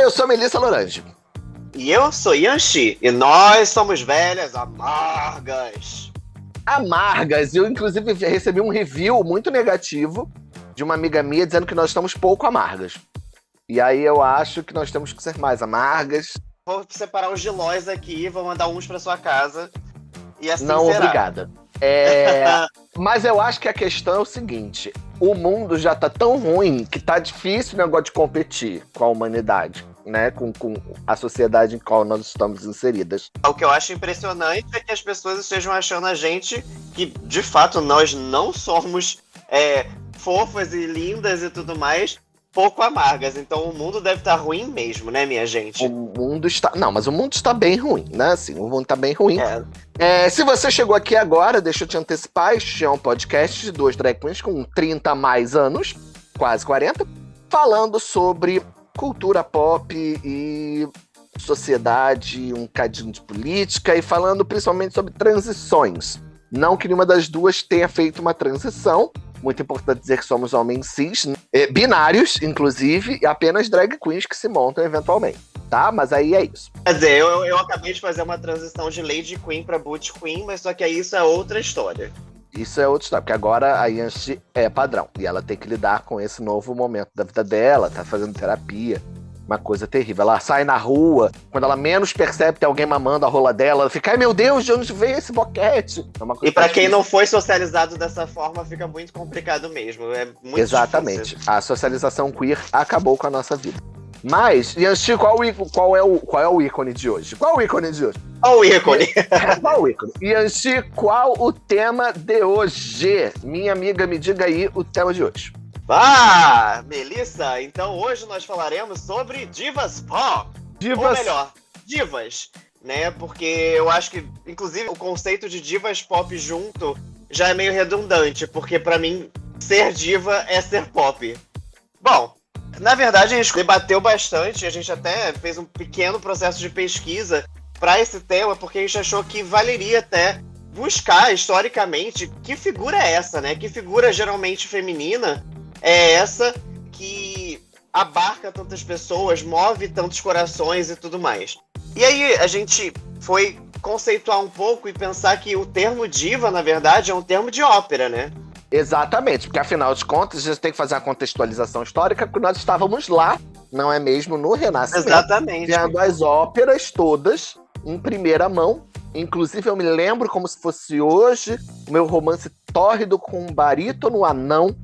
Olá, eu sou Melissa Lorange. E eu sou Yanxi, e nós somos velhas amargas. Amargas. Eu, inclusive, recebi um review muito negativo de uma amiga minha dizendo que nós estamos pouco amargas. E aí eu acho que nós temos que ser mais amargas. Vou separar os gilóis aqui, vou mandar uns para sua casa. E assim Não, será. obrigada. É... Mas eu acho que a questão é o seguinte: o mundo já tá tão ruim que tá difícil o negócio de competir com a humanidade. Né, com, com a sociedade em qual nós estamos inseridas. O que eu acho impressionante é que as pessoas estejam achando a gente que, de fato, nós não somos é, fofas e lindas e tudo mais, pouco amargas. Então o mundo deve estar ruim mesmo, né, minha gente? O mundo está. Não, mas o mundo está bem ruim, né? Assim, o mundo está bem ruim. É. É, se você chegou aqui agora, deixa eu te antecipar, este é um podcast de duas drag queens com 30 a mais anos, quase 40, falando sobre cultura pop e sociedade, um cadinho de política e falando principalmente sobre transições. Não que nenhuma das duas tenha feito uma transição, muito importante dizer que somos homens cis, eh, binários, inclusive, e apenas drag queens que se montam eventualmente, tá? Mas aí é isso. Quer dizer, eu, eu acabei de fazer uma transição de Lady Queen pra Boot Queen, mas só que aí isso é outra história. Isso é outra história, porque agora a Yanchi é padrão. E ela tem que lidar com esse novo momento da vida dela, tá fazendo terapia. Uma coisa terrível. Ela sai na rua, quando ela menos percebe que tem alguém mamando a rola dela, ela fica, ai meu Deus, de onde veio esse boquete? É E pra quem não foi socializado dessa forma, fica muito complicado mesmo. É muito Exatamente. difícil. A socialização queer acabou com a nossa vida. Mas, Yanchi, qual, qual, é o, qual é o ícone de hoje? Qual o ícone de hoje? Olha o ícone. qual o ícone? Yanchi, qual o tema de hoje? Minha amiga, me diga aí o tema de hoje. Ah, Melissa, então hoje nós falaremos sobre divas pop. Ou melhor, divas, né? Porque eu acho que, inclusive, o conceito de divas pop junto já é meio redundante, porque pra mim, ser diva é ser pop. Bom, na verdade a gente debateu bastante, a gente até fez um pequeno processo de pesquisa pra esse tema, porque a gente achou que valeria até buscar historicamente que figura é essa, né? Que figura geralmente feminina é essa que abarca tantas pessoas, move tantos corações e tudo mais. E aí a gente foi conceituar um pouco e pensar que o termo diva, na verdade, é um termo de ópera, né? Exatamente, porque afinal de contas, a gente tem que fazer uma contextualização histórica, porque nós estávamos lá, não é mesmo, no Renascimento, Exatamente. vendo as óperas todas em primeira mão. Inclusive, eu me lembro como se fosse hoje o meu romance tórrido com um barítono anão.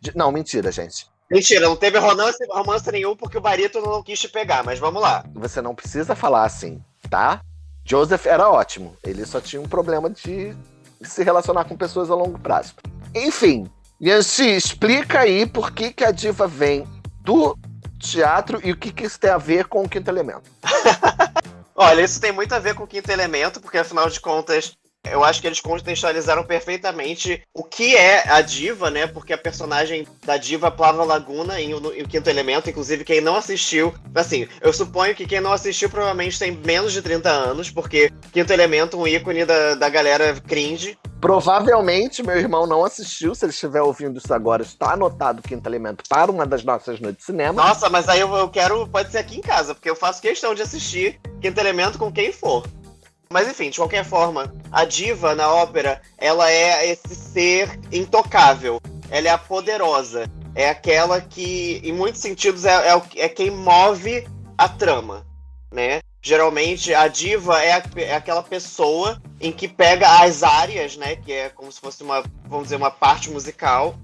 de- Não, mentira, gente. Mentira, não teve romance, romance nenhum porque o barítono não quis te pegar, mas vamos lá. Você não precisa falar assim, tá? Joseph era ótimo. Ele só tinha um problema de se relacionar com pessoas a longo prazo. Enfim, Yanxi, explica aí por que, que a diva vem do teatro e o que, que isso tem a ver com o quinto elemento. Olha, isso tem muito a ver com o quinto elemento, porque afinal de contas, eu acho que eles contextualizaram perfeitamente o que é a diva, né? Porque a personagem da diva Plava Laguna em, o- em o quinto elemento, inclusive quem não assistiu, assim, eu suponho que quem não assistiu provavelmente tem menos de 30 anos, porque quinto elemento, um ícone da, da galera cringe. Provavelmente meu irmão não assistiu, se ele estiver ouvindo isso agora, está anotado o quinto elemento para uma das nossas noites de cinema. Nossa, mas aí eu, eu quero, pode ser aqui em casa, porque eu faço questão de assistir quinto elemento com quem for. Mas enfim, de qualquer forma, a diva na ópera, ela é esse ser intocável. Ela é a poderosa. É aquela que, em muitos sentidos, é, é, é quem move a trama, né? Geralmente, a diva é, a- é aquela pessoa em que pega as áreas, né? Que é como se fosse uma, vamos dizer, uma parte musical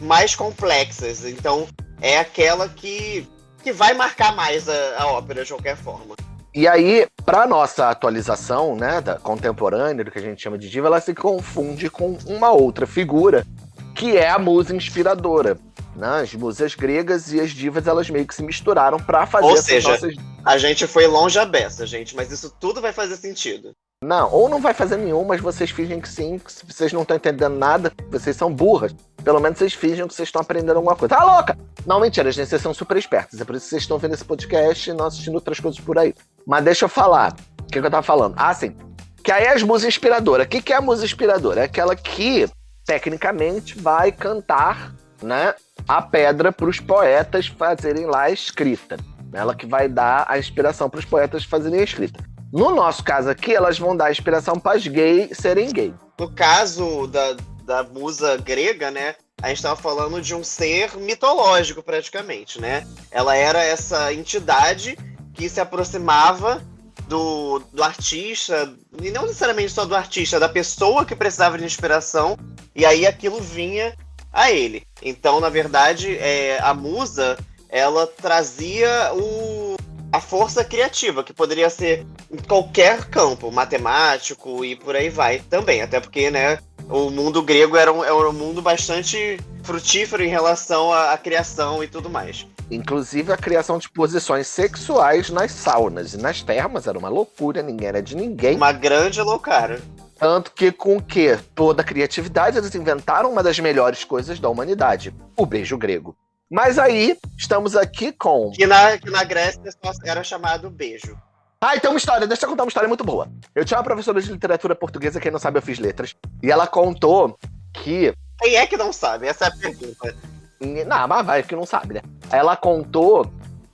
mais complexas. Então, é aquela que, que vai marcar mais a, a ópera de qualquer forma. E aí, para nossa atualização, né, da contemporânea, do que a gente chama de diva, ela se confunde com uma outra figura, que é a musa inspiradora. Né? As musas gregas e as divas, elas meio que se misturaram para fazer Ou essas seja, nossas... A gente foi longe a beça, gente, mas isso tudo vai fazer sentido. Não, ou não vai fazer nenhum, mas vocês fingem que sim, que se vocês não estão entendendo nada, vocês são burras. Pelo menos vocês fingem que vocês estão aprendendo alguma coisa. Tá louca? Não, mentira, gente, vocês são super espertos. É por isso que vocês estão vendo esse podcast e não assistindo outras coisas por aí. Mas deixa eu falar. O que, que eu tava falando? Ah, sim. Que aí é as musas inspiradoras. O que, que é a musa inspiradora? É aquela que, tecnicamente, vai cantar, né? A pedra para os poetas fazerem lá a escrita. Ela que vai dar a inspiração para os poetas fazerem a escrita. No nosso caso aqui, elas vão dar inspiração para as gays serem gay. No caso da, da musa grega, né? A gente estava falando de um ser mitológico, praticamente, né? Ela era essa entidade que se aproximava do, do artista, e não necessariamente só do artista, da pessoa que precisava de inspiração, e aí aquilo vinha a ele. Então, na verdade, é, a musa ela trazia o, a força criativa, que poderia ser em qualquer campo, matemático e por aí vai também. Até porque, né, o mundo grego era um, era um mundo bastante frutífero em relação à, à criação e tudo mais. Inclusive a criação de posições sexuais nas saunas e nas termas era uma loucura, ninguém era de ninguém. Uma grande loucura. Tanto que, com que toda a criatividade, eles inventaram uma das melhores coisas da humanidade: o beijo grego. Mas aí, estamos aqui com. Que na, que na Grécia era chamado beijo. Ah, então uma história, deixa eu contar uma história muito boa. Eu tinha uma professora de literatura portuguesa, quem não sabe, eu fiz letras, e ela contou que. Quem é que não sabe? Essa é a pergunta. Não, mas vai, que não sabe, né? Ela contou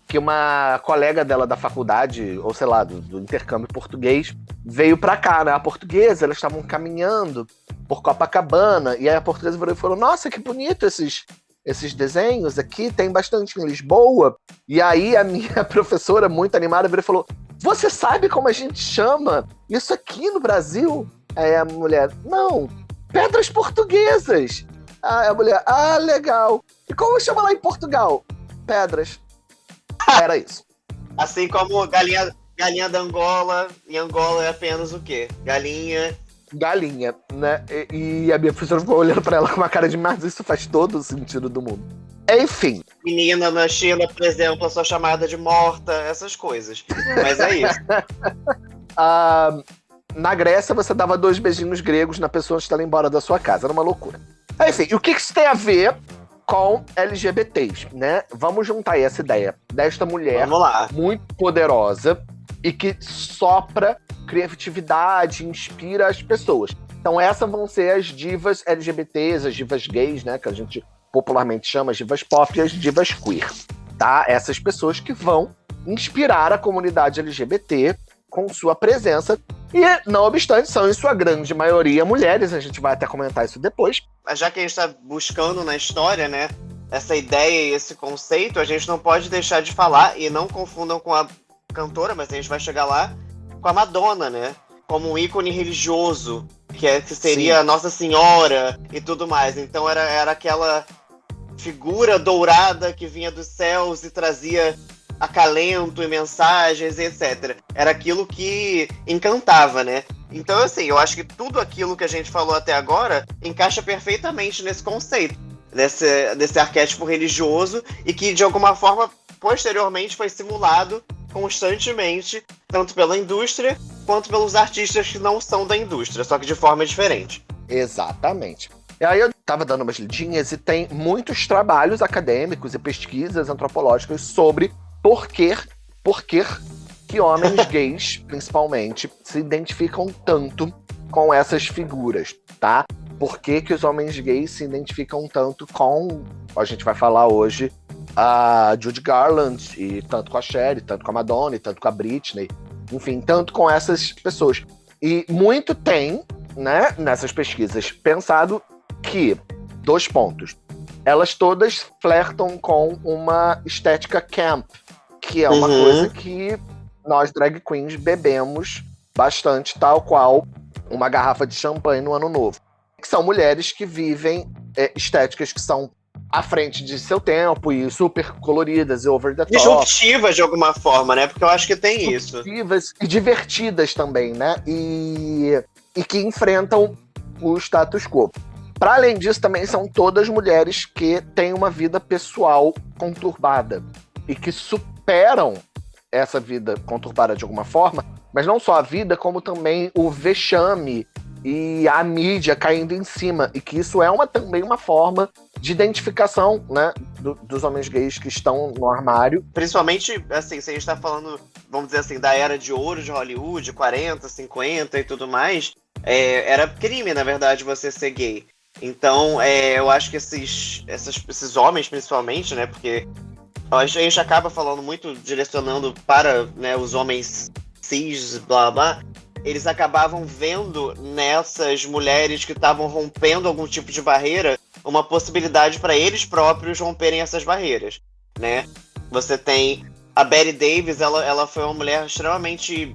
que uma colega dela da faculdade, ou sei lá, do, do intercâmbio português, veio pra cá, né? A portuguesa, elas estavam caminhando por Copacabana, e aí a portuguesa virou e falou: Nossa, que bonito esses esses desenhos aqui, tem bastante em Lisboa. E aí a minha professora, muito animada, virou e falou: Você sabe como a gente chama isso aqui no Brasil? Aí a mulher, não, pedras portuguesas. Aí a mulher, ah, legal. E como chama lá em Portugal? Pedras. Era isso. Assim como galinha, galinha da Angola, em Angola é apenas o quê? Galinha galinha, né? E, e a minha professora ficou olhando pra ela com uma cara de, mas isso faz todo o sentido do mundo. Enfim. Menina na China, por exemplo, a sua chamada de morta, essas coisas. Mas é isso. ah, na Grécia, você dava dois beijinhos gregos na pessoa antes dela ir embora da sua casa. Era uma loucura. Enfim, e o que isso tem a ver com LGBTs, né? Vamos juntar aí essa ideia desta mulher muito poderosa e que sopra criatividade, inspira as pessoas. Então essas vão ser as divas LGBTs, as divas gays, né, que a gente popularmente chama as divas pop e as divas queer, tá? Essas pessoas que vão inspirar a comunidade LGBT com sua presença e, não obstante, são em sua grande maioria mulheres, a gente vai até comentar isso depois. Já que a gente está buscando na história, né, essa ideia e esse conceito, a gente não pode deixar de falar, e não confundam com a cantora, mas a gente vai chegar lá, com a Madonna, né? Como um ícone religioso, que, é, que seria Sim. Nossa Senhora e tudo mais. Então era, era aquela figura dourada que vinha dos céus e trazia acalento e mensagens, etc. Era aquilo que encantava, né? Então, assim, eu acho que tudo aquilo que a gente falou até agora encaixa perfeitamente nesse conceito, desse, desse arquétipo religioso e que, de alguma forma, posteriormente foi simulado constantemente, tanto pela indústria quanto pelos artistas que não são da indústria, só que de forma diferente. Exatamente. E aí eu estava dando umas lidinhas e tem muitos trabalhos acadêmicos e pesquisas antropológicas sobre por que, por que, que homens gays, principalmente, se identificam tanto com essas figuras, tá? Por que, que os homens gays se identificam tanto com, a gente vai falar hoje, a Judy Garland, e tanto com a Cher, tanto com a Madonna, tanto com a Britney, enfim, tanto com essas pessoas. E muito tem, né, nessas pesquisas, pensado que, dois pontos, elas todas flertam com uma estética camp, que é uma uhum. coisa que nós drag queens bebemos bastante, tal qual uma garrafa de champanhe no ano novo. Que são mulheres que vivem é, estéticas que são à frente de seu tempo e super coloridas e over the top. Disruptivas de alguma forma, né? Porque eu acho que tem isso. Disruptivas e divertidas também, né? E, e que enfrentam o status quo. Para além disso, também são todas mulheres que têm uma vida pessoal conturbada e que superam essa vida conturbada de alguma forma, mas não só a vida, como também o vexame e a mídia caindo em cima, e que isso é uma, também uma forma de identificação, né, do, dos homens gays que estão no armário. Principalmente, assim, se a gente está falando, vamos dizer assim, da era de ouro de Hollywood, 40, 50 e tudo mais, é, era crime, na verdade, você ser gay. Então, é, eu acho que esses, essas, esses homens, principalmente, né, porque a gente acaba falando muito, direcionando para né, os homens cis, blá blá, eles acabavam vendo nessas mulheres que estavam rompendo algum tipo de barreira uma possibilidade para eles próprios romperem essas barreiras, né? Você tem a Betty Davis, ela, ela foi uma mulher extremamente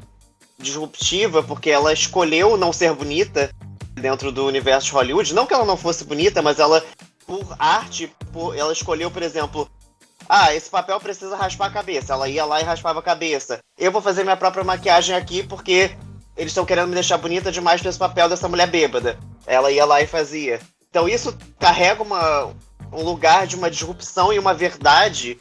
disruptiva porque ela escolheu não ser bonita dentro do universo de Hollywood. Não que ela não fosse bonita, mas ela, por arte, por, ela escolheu, por exemplo, ah, esse papel precisa raspar a cabeça. Ela ia lá e raspava a cabeça. Eu vou fazer minha própria maquiagem aqui porque eles estão querendo me deixar bonita demais para esse papel dessa mulher bêbada. Ela ia lá e fazia. Então isso carrega uma, um lugar de uma disrupção e uma verdade,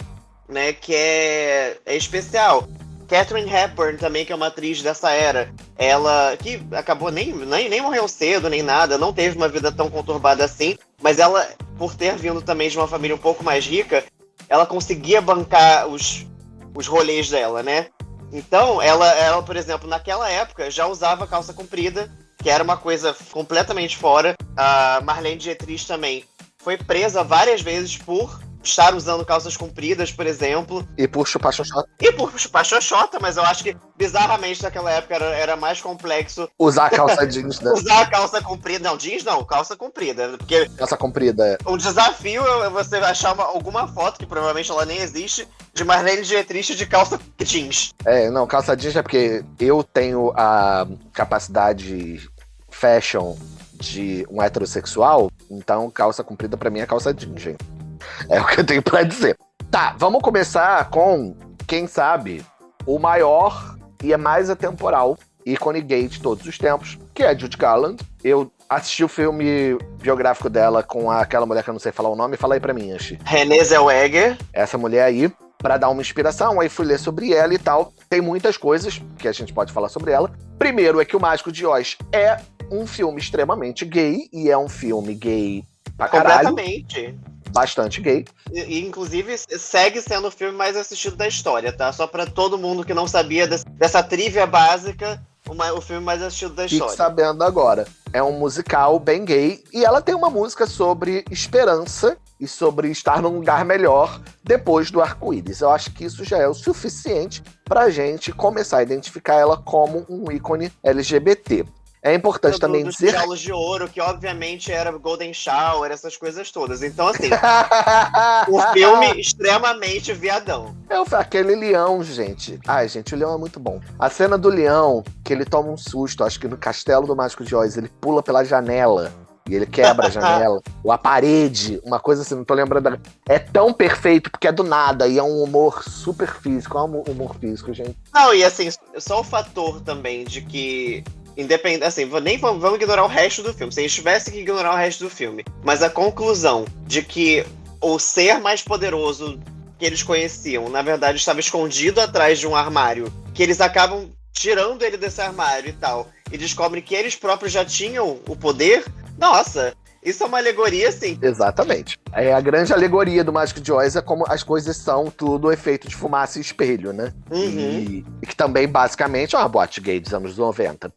né, que é, é especial. Catherine Hepburn também, que é uma atriz dessa era, ela que acabou nem, nem, nem morreu cedo, nem nada, não teve uma vida tão conturbada assim, mas ela, por ter vindo também de uma família um pouco mais rica, ela conseguia bancar os, os rolês dela, né? Então, ela, ela, por exemplo, naquela época já usava calça comprida, que era uma coisa completamente fora. A Marlene Dietrich também foi presa várias vezes por estar usando calças compridas, por exemplo. E por chupar xoxota. E por chupar xoxota, mas eu acho que, bizarramente, naquela época era, era mais complexo. Usar a calça jeans, né? Usar a calça comprida. Não, jeans não, calça comprida. Porque. Calça comprida, é. O desafio é você achar uma, alguma foto, que provavelmente ela nem existe, de Marlene Dietrich de calça jeans. É, não, calça jeans é porque eu tenho a capacidade fashion de um heterossexual, então calça comprida para mim é calça jeans, gente. É o que eu tenho para dizer. Tá, vamos começar com, quem sabe, o maior e é mais atemporal ícone gay de todos os tempos, que é Judy Garland. Eu assisti o filme biográfico dela com aquela mulher que eu não sei falar o nome. Fala aí pra mim, Anchi. Renée Zellweger. Essa mulher aí, para dar uma inspiração. Aí fui ler sobre ela e tal. Tem muitas coisas que a gente pode falar sobre ela. Primeiro é que O Mágico de Oz é um filme extremamente gay e é um filme gay pra caralho. Completamente bastante gay. E, inclusive, segue sendo o filme mais assistido da história, tá? Só para todo mundo que não sabia desse, dessa trivia básica, uma, o filme mais assistido da história. Fique sabendo agora. É um musical bem gay e ela tem uma música sobre esperança e sobre estar num lugar melhor depois do arco-íris. Eu acho que isso já é o suficiente pra gente começar a identificar ela como um ícone LGBT. É importante do, também dos dizer. Dos de ouro, que obviamente era Golden Shower, essas coisas todas. Então, assim, o filme extremamente viadão. É aquele leão, gente. Ai, gente, o leão é muito bom. A cena do leão, que ele toma um susto, acho que no Castelo do Mágico de Oz, ele pula pela janela. E ele quebra a janela, ou a parede, uma coisa assim, não tô lembrando. É tão perfeito, porque é do nada, e é um humor super físico. É um humor físico, gente. Não, e assim, só o fator também de que Independente, assim, nem vamos, vamos ignorar o resto do filme. Se a gente tivesse que ignorar o resto do filme. Mas a conclusão de que o ser mais poderoso que eles conheciam, na verdade, estava escondido atrás de um armário. Que eles acabam tirando ele desse armário e tal. E descobrem que eles próprios já tinham o poder. Nossa, isso é uma alegoria, sim. Exatamente. É a grande alegoria do Mágico de Oz é como as coisas são tudo efeito de fumaça e espelho, né? Uhum. E, e, que também, basicamente, é uma boate gay dos anos 90.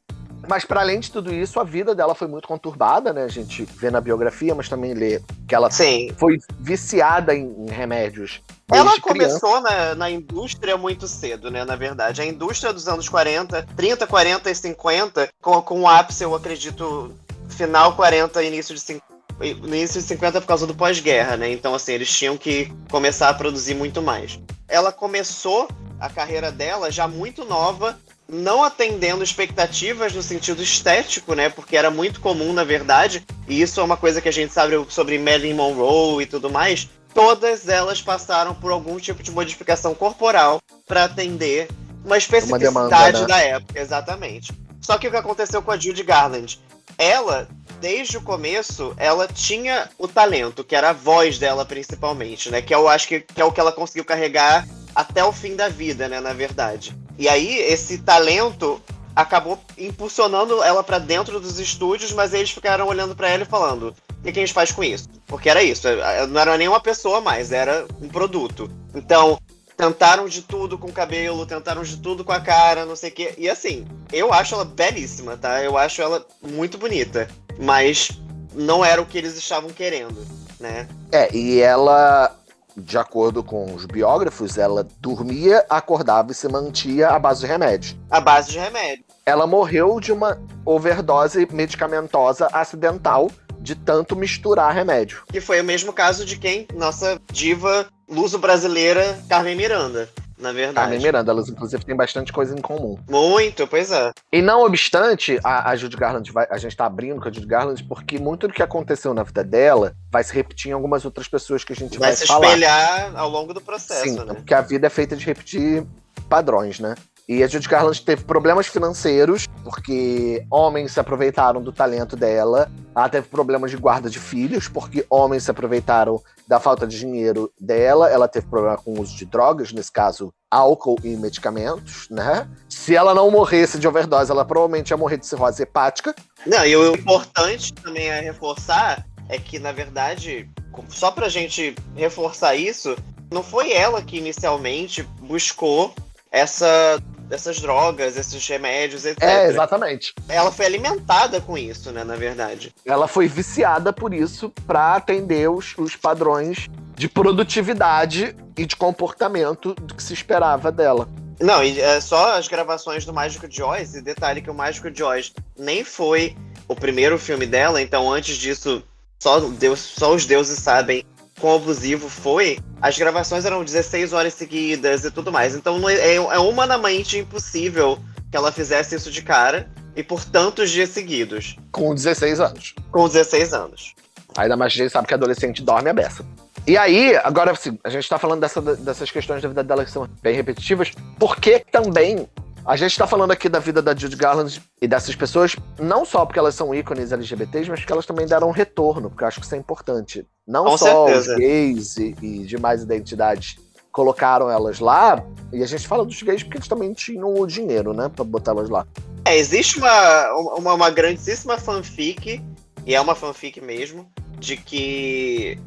Mas para além de tudo isso, a vida dela foi muito conturbada, né? A gente vê na biografia, mas também lê que ela Sim. foi viciada em, em remédios. Ela começou na, na, indústria muito cedo, né? Na verdade. A indústria dos anos 40, 30, 40 e 50, com, com o ápice, eu acredito, final 40, início de 50 no início de 50 por causa do pós-guerra, né? Então, assim, eles tinham que começar a produzir muito mais. Ela começou a carreira dela já muito nova não atendendo expectativas no sentido estético, né? Porque era muito comum, na verdade, e isso é uma coisa que a gente sabe sobre Marilyn Monroe e tudo mais. Todas elas passaram por algum tipo de modificação corporal para atender uma especificidade uma demanda, né? da época, exatamente. Só que o que aconteceu com a Judy Garland? Ela, desde o começo, ela tinha o talento, que era a voz dela principalmente, né? Que eu acho que, que é o que ela conseguiu carregar até o fim da vida, né? Na verdade. E aí, esse talento acabou impulsionando ela para dentro dos estúdios, mas eles ficaram olhando para ela e falando: o que, que a gente faz com isso? Porque era isso, é, não era nem uma pessoa mais, era um produto. Então, tentaram de tudo com o cabelo, tentaram de tudo com a cara, não sei o quê. E assim, eu acho ela belíssima, tá? Eu acho ela muito bonita. Mas não era o que eles estavam querendo, né? É, e ela de acordo com os biógrafos, ela dormia, acordava e se mantia à base de remédio. À base de remédio. Ela morreu de uma overdose medicamentosa acidental de tanto misturar remédio. Que foi o mesmo caso de quem? Nossa diva luso-brasileira Carmen Miranda na verdade. Carmen Miranda, elas inclusive têm bastante coisa em comum. Muito, pois é. E não obstante, a, a Judy Garland, vai, a gente tá abrindo com a Judy Garland porque muito do que aconteceu na vida dela vai se repetir em algumas outras pessoas que a gente vai, vai se falar. espelhar ao longo do processo, Sim, né? porque a vida é feita de repetir padrões, né? E a Judy Garland teve problemas financeiros, porque homens se aproveitaram do talento dela. Ela teve problemas de guarda de filhos, porque homens se aproveitaram da falta de dinheiro dela. Ela teve problema com o uso de drogas, nesse caso, álcool e medicamentos, né? Se ela não morresse de overdose, ela provavelmente ia morrer de cirrose hepática. Não, e o importante também é reforçar é que, na verdade, só pra gente reforçar isso, não foi ela que inicialmente buscou essa dessas drogas, esses remédios, etc. É, exatamente. Ela foi alimentada com isso, né, na verdade. Ela foi viciada por isso para atender os, os padrões de produtividade e de comportamento do que se esperava dela. Não, e é só as gravações do Mágico de Oz, e detalhe que o Mágico de Oz nem foi o primeiro filme dela, então antes disso, só, Deus, só os deuses sabem quão abusivo foi, as gravações eram 16 horas seguidas e tudo mais. Então é, é humanamente impossível que ela fizesse isso de cara e por tantos dias seguidos. Com 16 anos. Com 16 anos. Ainda mais a gente sabe que adolescente dorme a beça. E aí, agora assim, a gente tá falando dessa, dessas questões da vida dela que são bem repetitivas, porque também a gente tá falando aqui da vida da Judy Garland e dessas pessoas, não só porque elas são ícones LGBTs, mas porque elas também deram um retorno, porque eu acho que isso é importante. Não Com só certeza. os gays e, e demais identidades colocaram elas lá, e a gente fala dos gays porque eles também tinham o dinheiro, né, pra botar elas lá. É, existe uma, uma, uma grandíssima fanfic, e é uma fanfic mesmo, de que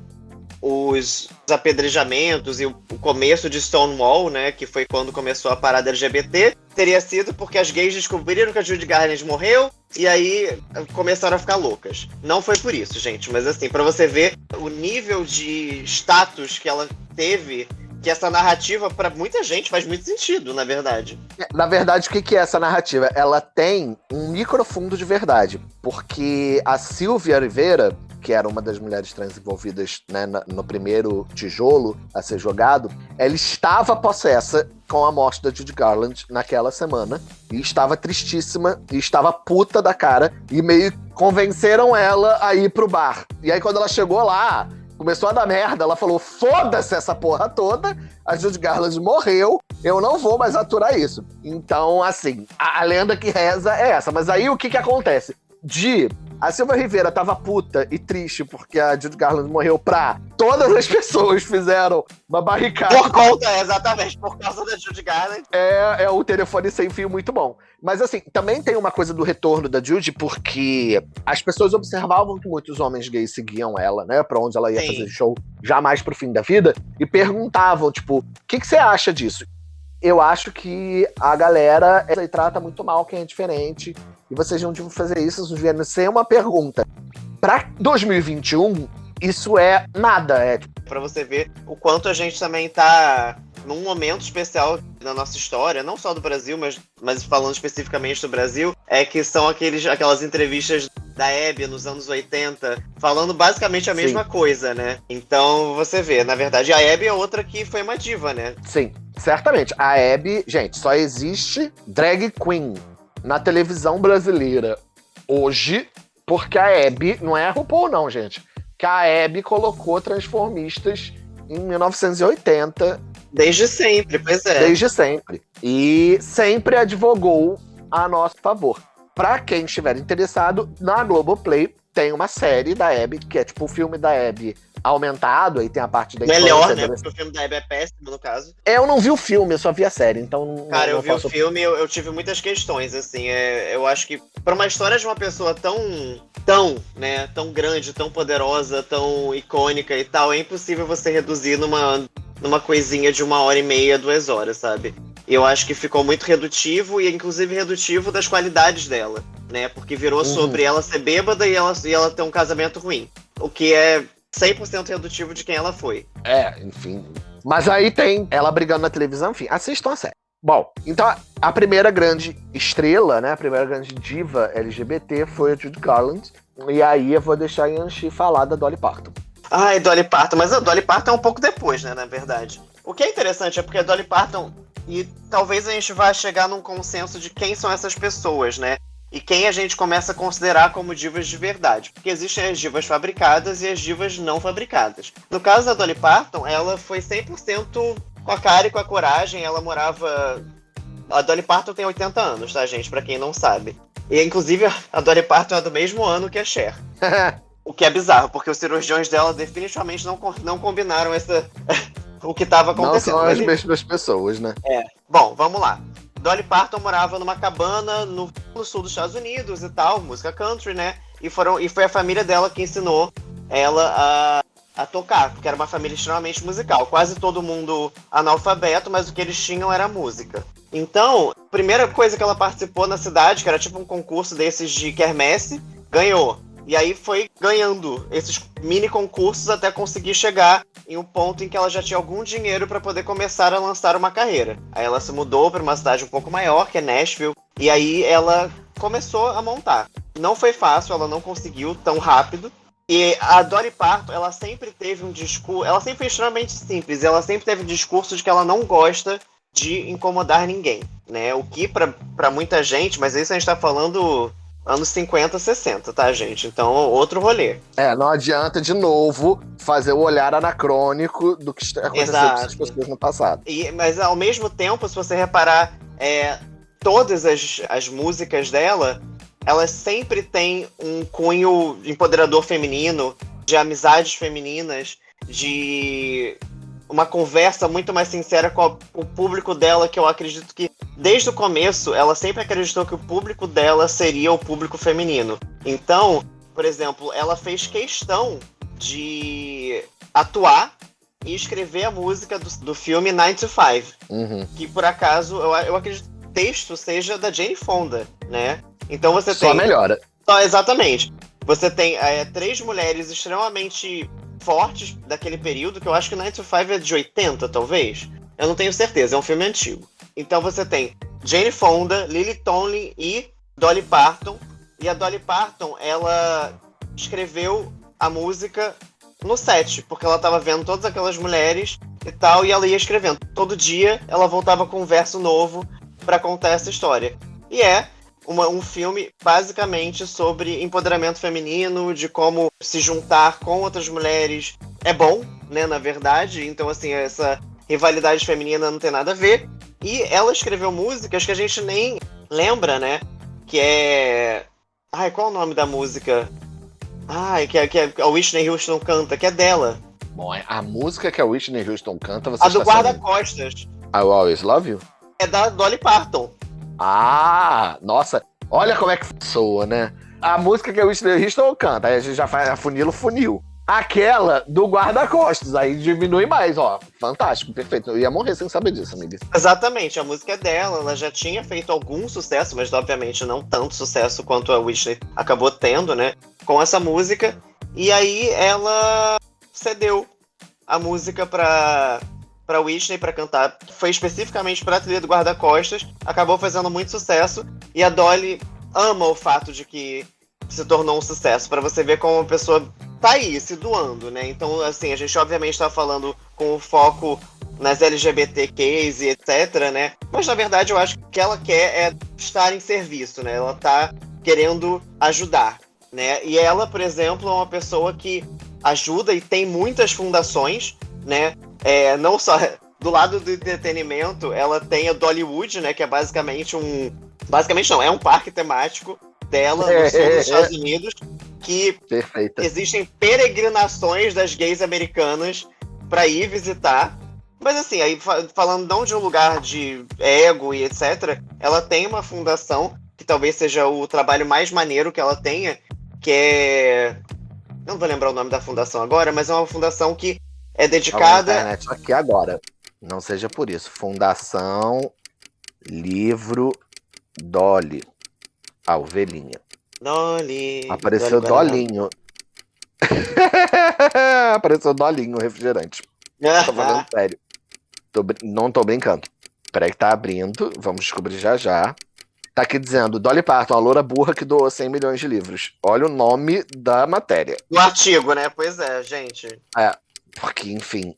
os apedrejamentos e o começo de Stonewall, né, que foi quando começou a parada LGBT, teria sido porque as gays descobriram que a Judy Garland morreu e aí começaram a ficar loucas. Não foi por isso, gente, mas assim, para você ver o nível de status que ela teve que essa narrativa, para muita gente, faz muito sentido, na verdade. Na verdade, o que é essa narrativa? Ela tem um microfundo de verdade, porque a Silvia Oliveira, que era uma das mulheres trans envolvidas né, no primeiro tijolo a ser jogado, ela estava possessa com a morte da Judy Garland naquela semana e estava tristíssima e estava puta da cara e meio convenceram ela a ir pro bar. E aí quando ela chegou lá, começou a dar merda, ela falou: "Foda-se essa porra toda, a Judy Garland morreu, eu não vou mais aturar isso". Então, assim, a, a lenda que reza é essa, mas aí o que que acontece? De a Silva Rivera tava puta e triste porque a Judy Garland morreu pra. Todas as pessoas fizeram uma barricada. Por conta, exatamente, por causa da Judy Garland. É, é o telefone sem fio muito bom. Mas assim, também tem uma coisa do retorno da Judy, porque as pessoas observavam que muitos homens gays seguiam ela, né? Pra onde ela ia Sim. fazer show, jamais pro fim da vida, e perguntavam, tipo, o que, que você acha disso? Eu acho que a galera ela trata muito mal quem é diferente. E vocês não deviam fazer isso, isso devia ser uma pergunta. Pra 2021, isso é nada. É tipo, Pra você ver o quanto a gente também tá num momento especial na nossa história, não só do Brasil, mas, mas falando especificamente do Brasil, é que são aqueles, aquelas entrevistas da Hebe nos anos 80, falando basicamente a Sim. mesma coisa, né? Então você vê, na verdade, a Hebe é outra que foi uma diva, né? Sim, certamente. A Abby, gente, só existe drag queen na televisão brasileira hoje porque a Abby não é a RuPaul, não, gente. Que a Abby colocou transformistas em 1980, Desde sempre, pois é. desde sempre. E sempre advogou a nosso favor. Pra quem estiver interessado, na Globoplay tem uma série da Abby, que é tipo o filme da Abby aumentado, aí tem a parte da Melhor, infância, né? Porque o filme da Hebe é péssimo, no caso. É, Eu não vi o filme, eu só vi a série, então Cara, eu vi o posso filme e eu, eu tive muitas questões, assim. É, eu acho que pra uma história de uma pessoa tão, tão, né, tão grande, tão poderosa, tão icônica e tal, é impossível você reduzir numa, numa coisinha de uma hora e meia, duas horas, sabe? Eu acho que ficou muito redutivo e inclusive redutivo das qualidades dela, né? Porque virou Uhum. sobre ela ser bêbada e ela, e ela ter um casamento ruim. O que é 100% redutivo de quem ela foi. É, enfim. Mas aí tem ela brigando na televisão, enfim, assistam a série. Bom, então a primeira grande estrela, né, a primeira grande diva LGBT foi a Judy Garland. E aí eu vou deixar a Yanchi falar da Dolly Parton. Ai, Dolly Parton, mas a Dolly Parton é um pouco depois, né, na verdade. O que é interessante é porque a Dolly Parton, e talvez a gente vá chegar num consenso de quem são essas pessoas, né? E quem a gente começa a considerar como divas de verdade. Porque existem as divas fabricadas e as divas não fabricadas. No caso da Dolly Parton, ela foi 100% com a cara e com a coragem. Ela morava. A Dolly Parton tem 80 anos, tá, gente? Pra quem não sabe. E, inclusive, a Dolly Parton é do mesmo ano que a Cher. o que é bizarro, porque os cirurgiões dela definitivamente não, não combinaram essa. O que estava acontecendo. Não são as mesmas pessoas, né? É. Bom, vamos lá. Dolly Parton morava numa cabana no, no, sul dos Estados Unidos e tal, música country, né? E, foram, e foi a família dela que ensinou ela a, a tocar, porque era uma família extremamente musical. Quase todo mundo analfabeto, mas o que eles tinham era música. Então, a primeira coisa que ela participou na cidade, que era tipo um concurso desses de quermesse, ganhou. E aí foi ganhando esses mini concursos até conseguir chegar em um ponto em que ela já tinha algum dinheiro para poder começar a lançar uma carreira. Aí ela se mudou para uma cidade um pouco maior, que é Nashville, e aí ela começou a montar. Não foi fácil, ela não conseguiu tão rápido. E a Dolly Parton, ela sempre teve um discurso, ela sempre foi extremamente simples, ela sempre teve um discurso de que ela não gosta de incomodar ninguém, né? O que para muita gente, mas isso a gente tá falando anos 50, 60, tá, gente? Então, outro rolê. É, não adianta, de novo, fazer o olhar anacrônico do que aconteceu com pessoas no passado. E, mas, ao mesmo tempo, se você reparar, é, todas as, as músicas dela, elas sempre têm um cunho empoderador feminino, de amizades femininas, de uma conversa muito mais sincera com a, o público dela, que eu acredito que desde o começo ela sempre acreditou que o público dela seria o público feminino. Então, por exemplo, ela fez questão de atuar e escrever a música do, do filme 9 to 5, uhum. que por acaso eu, eu acredito que o texto seja da Jane Fonda, né? Então você Só tem. Só melhora. Só, exatamente. Você tem é, três mulheres extremamente fortes daquele período, que eu acho que 9 to 5 é de 80, talvez. Eu não tenho certeza, é um filme antigo. Então você tem Jane Fonda, Lily Tomlin e Dolly Parton. E a Dolly Parton, ela escreveu a música no set, porque ela estava vendo todas aquelas mulheres e tal, e ela ia escrevendo. Todo dia ela voltava com um verso novo para contar essa história. E é uma, um filme basicamente sobre empoderamento feminino, de como se juntar com outras mulheres é bom, né, na verdade. Então, assim, essa rivalidade feminina não tem nada a ver. E ela escreveu músicas que a gente nem lembra, né? Que é. Ai, qual é o nome da música? Ai, que, é, que é, a Whitney Houston canta, que é dela. Bom, a música que a Whitney Houston canta, você A do guarda-costas. I Always Love You? É da Dolly Parton. Ah, nossa, olha como é que soa, né? A música que a Whitney Houston canta, aí a gente já faz a funilo funil. Aquela do guarda-costas, aí diminui mais, ó. Fantástico, perfeito. Eu ia morrer sem saber disso, amiga. Exatamente, a música é dela, ela já tinha feito algum sucesso, mas obviamente não tanto sucesso quanto a Whitney acabou tendo, né? Com essa música. E aí ela cedeu a música pra, para Whitney para cantar. Foi especificamente para a trilha do Guarda-Costas. Acabou fazendo muito sucesso. E a Dolly ama o fato de que se tornou um sucesso. Para você ver como a pessoa tá aí, se doando, né? Então, assim, a gente obviamente tá falando com o foco nas LGBTQs e etc, né? Mas na verdade eu acho que o que ela quer é estar em serviço, né? Ela tá querendo ajudar, né? E ela, por exemplo, é uma pessoa que ajuda e tem muitas fundações, né? É, não só do lado do entretenimento, ela tem a Dollywood, né? Que é basicamente um. Basicamente não, é um parque temático dela no sul dos Estados Unidos. Que Perfeita. existem peregrinações das gays americanas para ir visitar. Mas assim, aí falando não de um lugar de ego e etc., ela tem uma fundação que talvez seja o trabalho mais maneiro que ela tenha, que é. Não vou lembrar o nome da fundação agora, mas é uma fundação que é dedicada. Internet aqui agora. Não seja por isso. Fundação Livro Dolly. A ovelhinha. Dolly. Apareceu Dolly Dolinho. Apareceu dolinho refrigerante. tô falando sério. Tô, não tô brincando. Peraí que tá abrindo. Vamos descobrir já já. Tá aqui dizendo, Dolly Parton, a loura burra que doou 100 milhões de livros. Olha o nome da matéria. Do artigo, né? Pois é, gente. É, porque, enfim...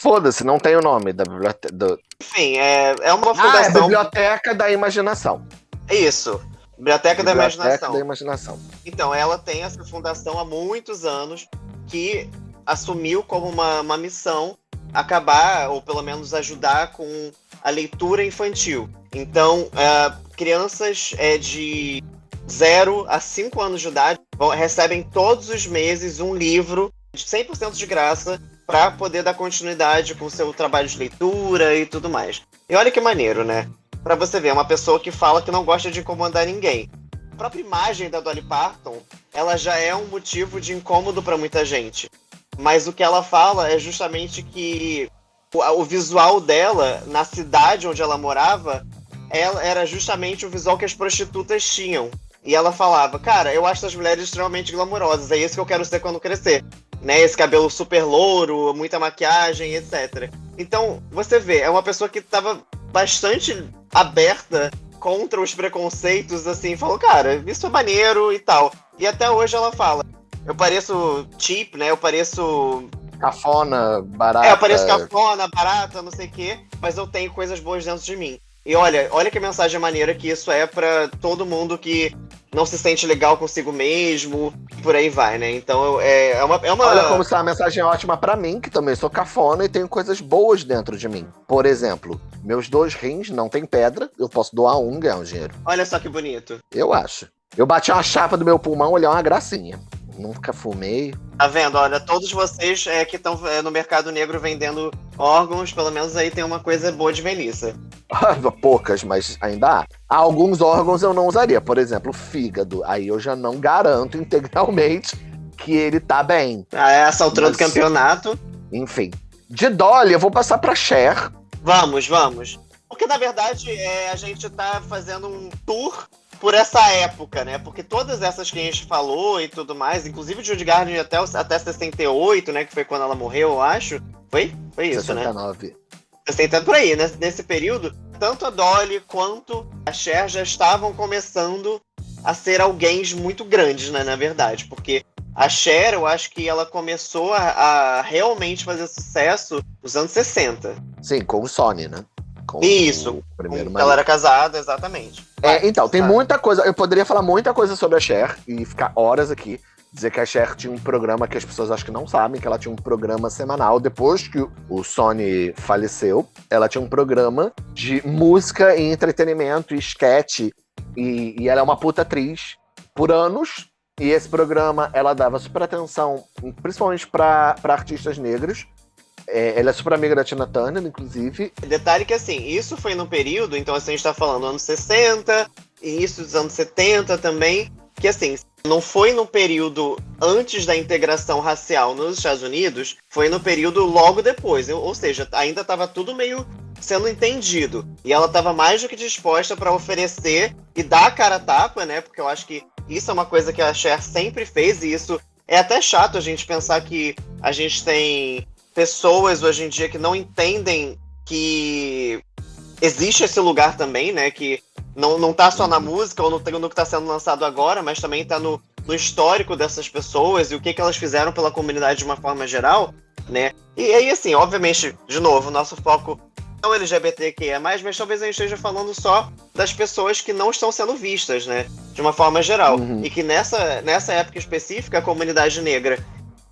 Foda-se, não tem o nome da biblioteca. Do... Enfim, é, é uma fundação... Ah, é Biblioteca da Imaginação. Isso. Biblioteca, Biblioteca da Imaginação. da Imaginação. Então, ela tem essa fundação há muitos anos que assumiu como uma, uma missão acabar, ou pelo menos ajudar com a leitura infantil. Então, é, crianças é, de 0 a 5 anos de idade recebem todos os meses um livro 100% de graça para poder dar continuidade com o seu trabalho de leitura e tudo mais. E olha que maneiro, né? Para você ver, é uma pessoa que fala que não gosta de incomodar ninguém. A própria imagem da Dolly Parton, ela já é um motivo de incômodo para muita gente. Mas o que ela fala é justamente que o, visual dela na cidade onde ela morava ela era justamente o visual que as prostitutas tinham. E ela falava, cara, eu acho as mulheres extremamente glamourosas, é isso que eu quero ser quando crescer. Né, esse cabelo super louro, muita maquiagem, etc. Então, você vê, é uma pessoa que estava bastante aberta contra os preconceitos, assim, falou, cara, isso é maneiro e tal. E até hoje ela fala, eu pareço cheap, né? Eu pareço. Cafona, barata. É, eu pareço cafona, barata, não sei o quê, mas eu tenho coisas boas dentro de mim. E olha, olha que mensagem maneira que isso é para todo mundo que não se sente legal consigo mesmo, por aí vai, né? Então é, é, uma, é uma. Olha como se é uma mensagem ótima para mim, que também sou cafona e tenho coisas boas dentro de mim. Por exemplo, meus dois rins não tem pedra, eu posso doar um e ganhar um dinheiro. Olha só que bonito. Eu acho. Eu bati uma chapa do meu pulmão, olhar uma gracinha nunca fumei. Tá vendo? Olha, todos vocês é, que estão é, no mercado negro vendendo órgãos, pelo menos aí tem uma coisa boa de velhice. Poucas, mas ainda há. Alguns órgãos eu não usaria, por exemplo, fígado. Aí eu já não garanto integralmente que ele tá bem. Ah, é essa altura mas... do campeonato. Enfim. De Dolly, eu vou passar pra Cher. Vamos, vamos. Porque, na verdade, é, a gente tá fazendo um tour por essa época, né? Porque todas essas que a gente falou e tudo mais, inclusive Judy Garland até, até 68, né? Que foi quando ela morreu, eu acho. Foi? Foi isso, 69. né? 69. Por aí, né? Nesse período, tanto a Dolly quanto a Cher já estavam começando a ser alguém muito grandes, né? Na verdade, porque a Cher, eu acho que ela começou a, a realmente fazer sucesso nos anos 60. Sim, com o Sony, né? Com Isso. O primeiro com, ela era casada, exatamente. É, então, tem muita coisa. Eu poderia falar muita coisa sobre a Cher e ficar horas aqui. Dizer que a Cher tinha um programa que as pessoas acho que não sabem, que ela tinha um programa semanal. Depois que o Sony faleceu, ela tinha um programa de música e entretenimento e sketch. E, e ela é uma puta atriz por anos. E esse programa ela dava super atenção, principalmente para artistas negros. É, ela é super amiga da Tina Turner, inclusive. Detalhe que, assim, isso foi no período, então assim, a gente tá falando anos 60, início dos anos 70 também, que assim, não foi no período antes da integração racial nos Estados Unidos, foi no período logo depois. Ou seja, ainda estava tudo meio sendo entendido. E ela estava mais do que disposta para oferecer e dar a cara a tapa, né? Porque eu acho que isso é uma coisa que a Cher sempre fez, e isso é até chato a gente pensar que a gente tem pessoas hoje em dia que não entendem que existe esse lugar também, né? Que não, não tá só na música ou no, no que está sendo lançado agora, mas também está no, no histórico dessas pessoas e o que, que elas fizeram pela comunidade de uma forma geral, né? E aí, assim, obviamente, de novo, nosso foco não LGBTQIA, mas talvez a gente esteja falando só das pessoas que não estão sendo vistas, né? De uma forma geral. Uhum. E que nessa, nessa época específica, a comunidade negra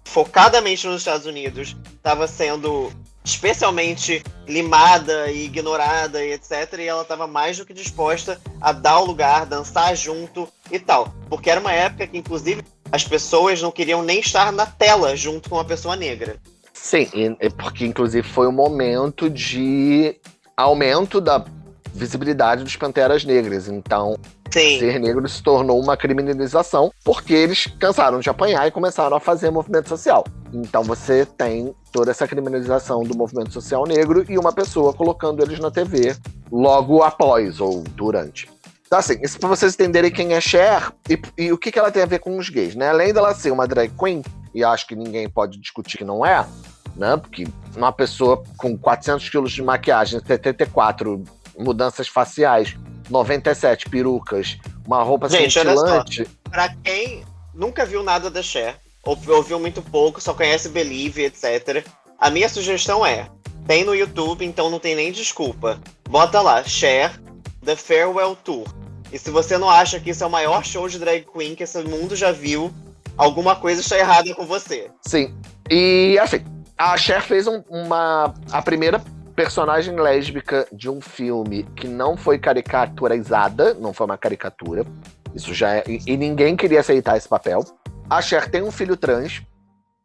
focadamente nos Estados Unidos, estava sendo especialmente limada e ignorada e etc. E ela estava mais do que disposta a dar o lugar, dançar junto e tal. Porque era uma época que, inclusive, as pessoas não queriam nem estar na tela junto com uma pessoa negra. Sim, porque inclusive foi um momento de aumento da visibilidade dos Panteras Negras. Então, Sim. ser negro se tornou uma criminalização porque eles cansaram de apanhar e começaram a fazer movimento social. Então você tem toda essa criminalização do movimento social negro e uma pessoa colocando eles na TV logo após ou durante. Então, assim, isso pra vocês entenderem quem é Cher e, e o que, que ela tem a ver com os gays, né? Além dela ser uma drag queen, e acho que ninguém pode discutir que não é, né? Porque uma pessoa com 400 quilos de maquiagem, 74 mudanças faciais, 97 perucas, uma roupa Gente, cintilante. Pra quem nunca viu nada da Cher, ou ouviu muito pouco, só conhece Believe, etc. A minha sugestão é: tem no YouTube, então não tem nem desculpa. Bota lá, Cher, The Farewell Tour. E se você não acha que isso é o maior show de drag queen que esse mundo já viu, alguma coisa está errada com você. Sim. E assim, a Cher fez um, uma. A primeira personagem lésbica de um filme que não foi caricaturizada, não foi uma caricatura. Isso já é, e ninguém queria aceitar esse papel. A Cher tem um filho trans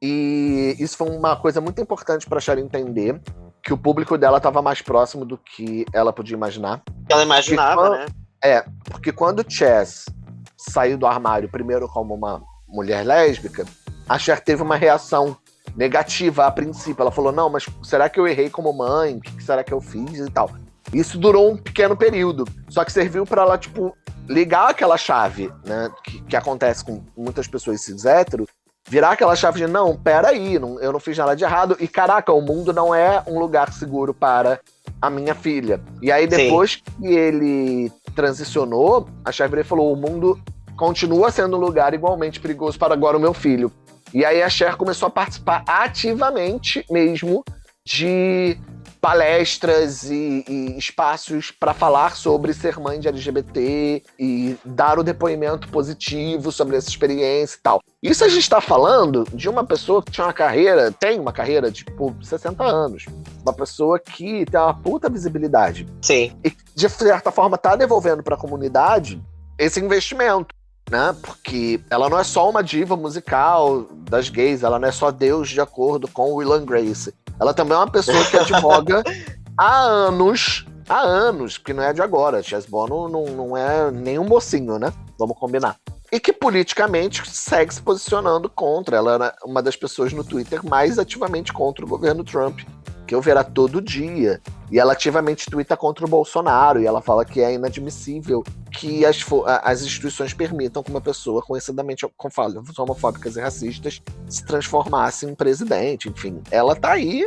e isso foi uma coisa muito importante para a Cher entender que o público dela estava mais próximo do que ela podia imaginar. Ela imaginava, quando, né? É, porque quando Chess saiu do armário primeiro como uma mulher lésbica, a Cher teve uma reação negativa a princípio. Ela falou: não, mas será que eu errei como mãe? O que será que eu fiz e tal? Isso durou um pequeno período. Só que serviu para ela, tipo, ligar aquela chave, né? Que, que acontece com muitas pessoas cis hétero, virar aquela chave de não, peraí, não, eu não fiz nada de errado. E caraca, o mundo não é um lugar seguro para a minha filha. E aí, depois Sim. que ele transicionou, a chave falou: o mundo continua sendo um lugar igualmente perigoso para agora o meu filho. E aí a Cher começou a participar ativamente mesmo de palestras e, e espaços para falar sobre ser mãe de LGBT e dar o depoimento positivo sobre essa experiência e tal. Isso a gente está falando de uma pessoa que tinha uma carreira, tem uma carreira de tipo 60 anos. Uma pessoa que tem uma puta visibilidade. Sim. E de certa forma tá devolvendo para a comunidade esse investimento né? Porque ela não é só uma diva musical das gays, ela não é só Deus de acordo com Will Grace. Ela também é uma pessoa que advoga há anos, há anos, porque não é de agora. Chess Bono não, não é nem um mocinho, né? Vamos combinar. E que politicamente segue se posicionando contra. Ela era uma das pessoas no Twitter mais ativamente contra o governo Trump que eu verá todo dia. E ela ativamente twitta contra o Bolsonaro, e ela fala que é inadmissível que as, as instituições permitam que uma pessoa conhecidamente com falas homofóbicas e racistas se transformasse em presidente. Enfim, ela tá aí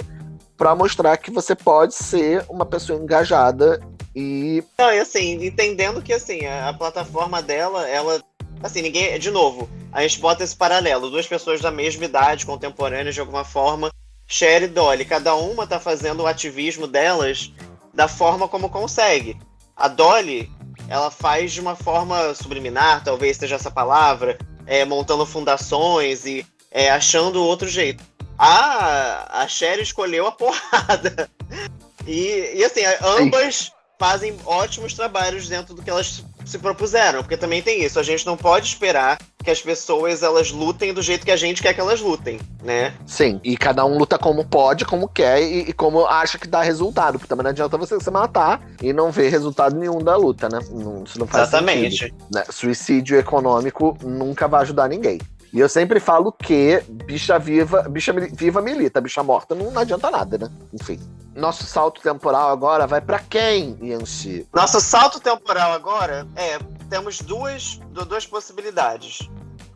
para mostrar que você pode ser uma pessoa engajada e. Não, e assim, entendendo que assim, a, a plataforma dela, ela. Assim, ninguém. De novo, a gente bota esse paralelo, duas pessoas da mesma idade, contemporâneas de alguma forma, Cher e Dolly, cada uma tá fazendo o ativismo delas da forma como consegue. A Dolly, ela faz de uma forma subliminar, talvez seja essa palavra, é, montando fundações e é, achando outro jeito. A, a Cher escolheu a porrada. E, e assim, ambas fazem ótimos trabalhos dentro do que elas se propuseram, porque também tem isso, a gente não pode esperar que as pessoas elas lutem do jeito que a gente quer que elas lutem, né? Sim, e cada um luta como pode, como quer e, e como acha que dá resultado, porque também não adianta você se matar e não ver resultado nenhum da luta, né? Não, isso não faz Exatamente. Sentido, né? Suicídio econômico nunca vai ajudar ninguém. E eu sempre falo que bicha viva, bicha viva milita, bicha morta não, não adianta nada, né? Enfim. Nosso salto temporal agora vai para quem, Yanxi? Nosso salto temporal agora é. Temos duas, duas possibilidades.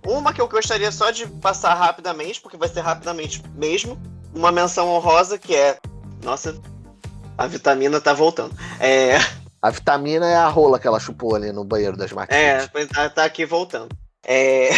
Uma que eu gostaria só de passar rapidamente, porque vai ser rapidamente mesmo. Uma menção honrosa que é. Nossa, a vitamina tá voltando. É. A vitamina é a rola que ela chupou ali no banheiro das máquinas. É, tá, tá aqui voltando. É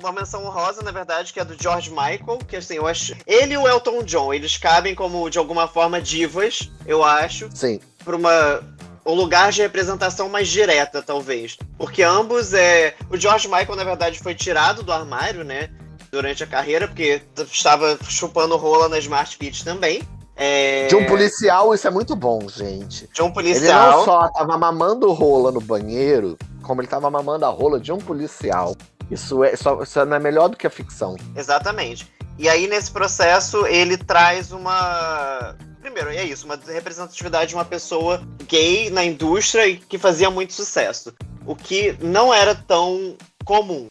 uma menção honrosa, na verdade, que é do George Michael, que assim, eu acho. Ele e o Elton John, eles cabem como, de alguma forma, divas, eu acho. Sim. Pra uma. Um lugar de representação mais direta, talvez. Porque ambos é. O George Michael, na verdade, foi tirado do armário, né? Durante a carreira, porque estava chupando rola na Smart Fit também. É... De um policial, isso é muito bom, gente. De um policial. Ele não só tava mamando rola no banheiro, como ele tava mamando a rola de um policial. Isso, é, só, isso não é melhor do que a ficção. Exatamente. E aí, nesse processo, ele traz uma. Primeiro, é isso, uma representatividade de uma pessoa gay na indústria e que fazia muito sucesso. O que não era tão comum.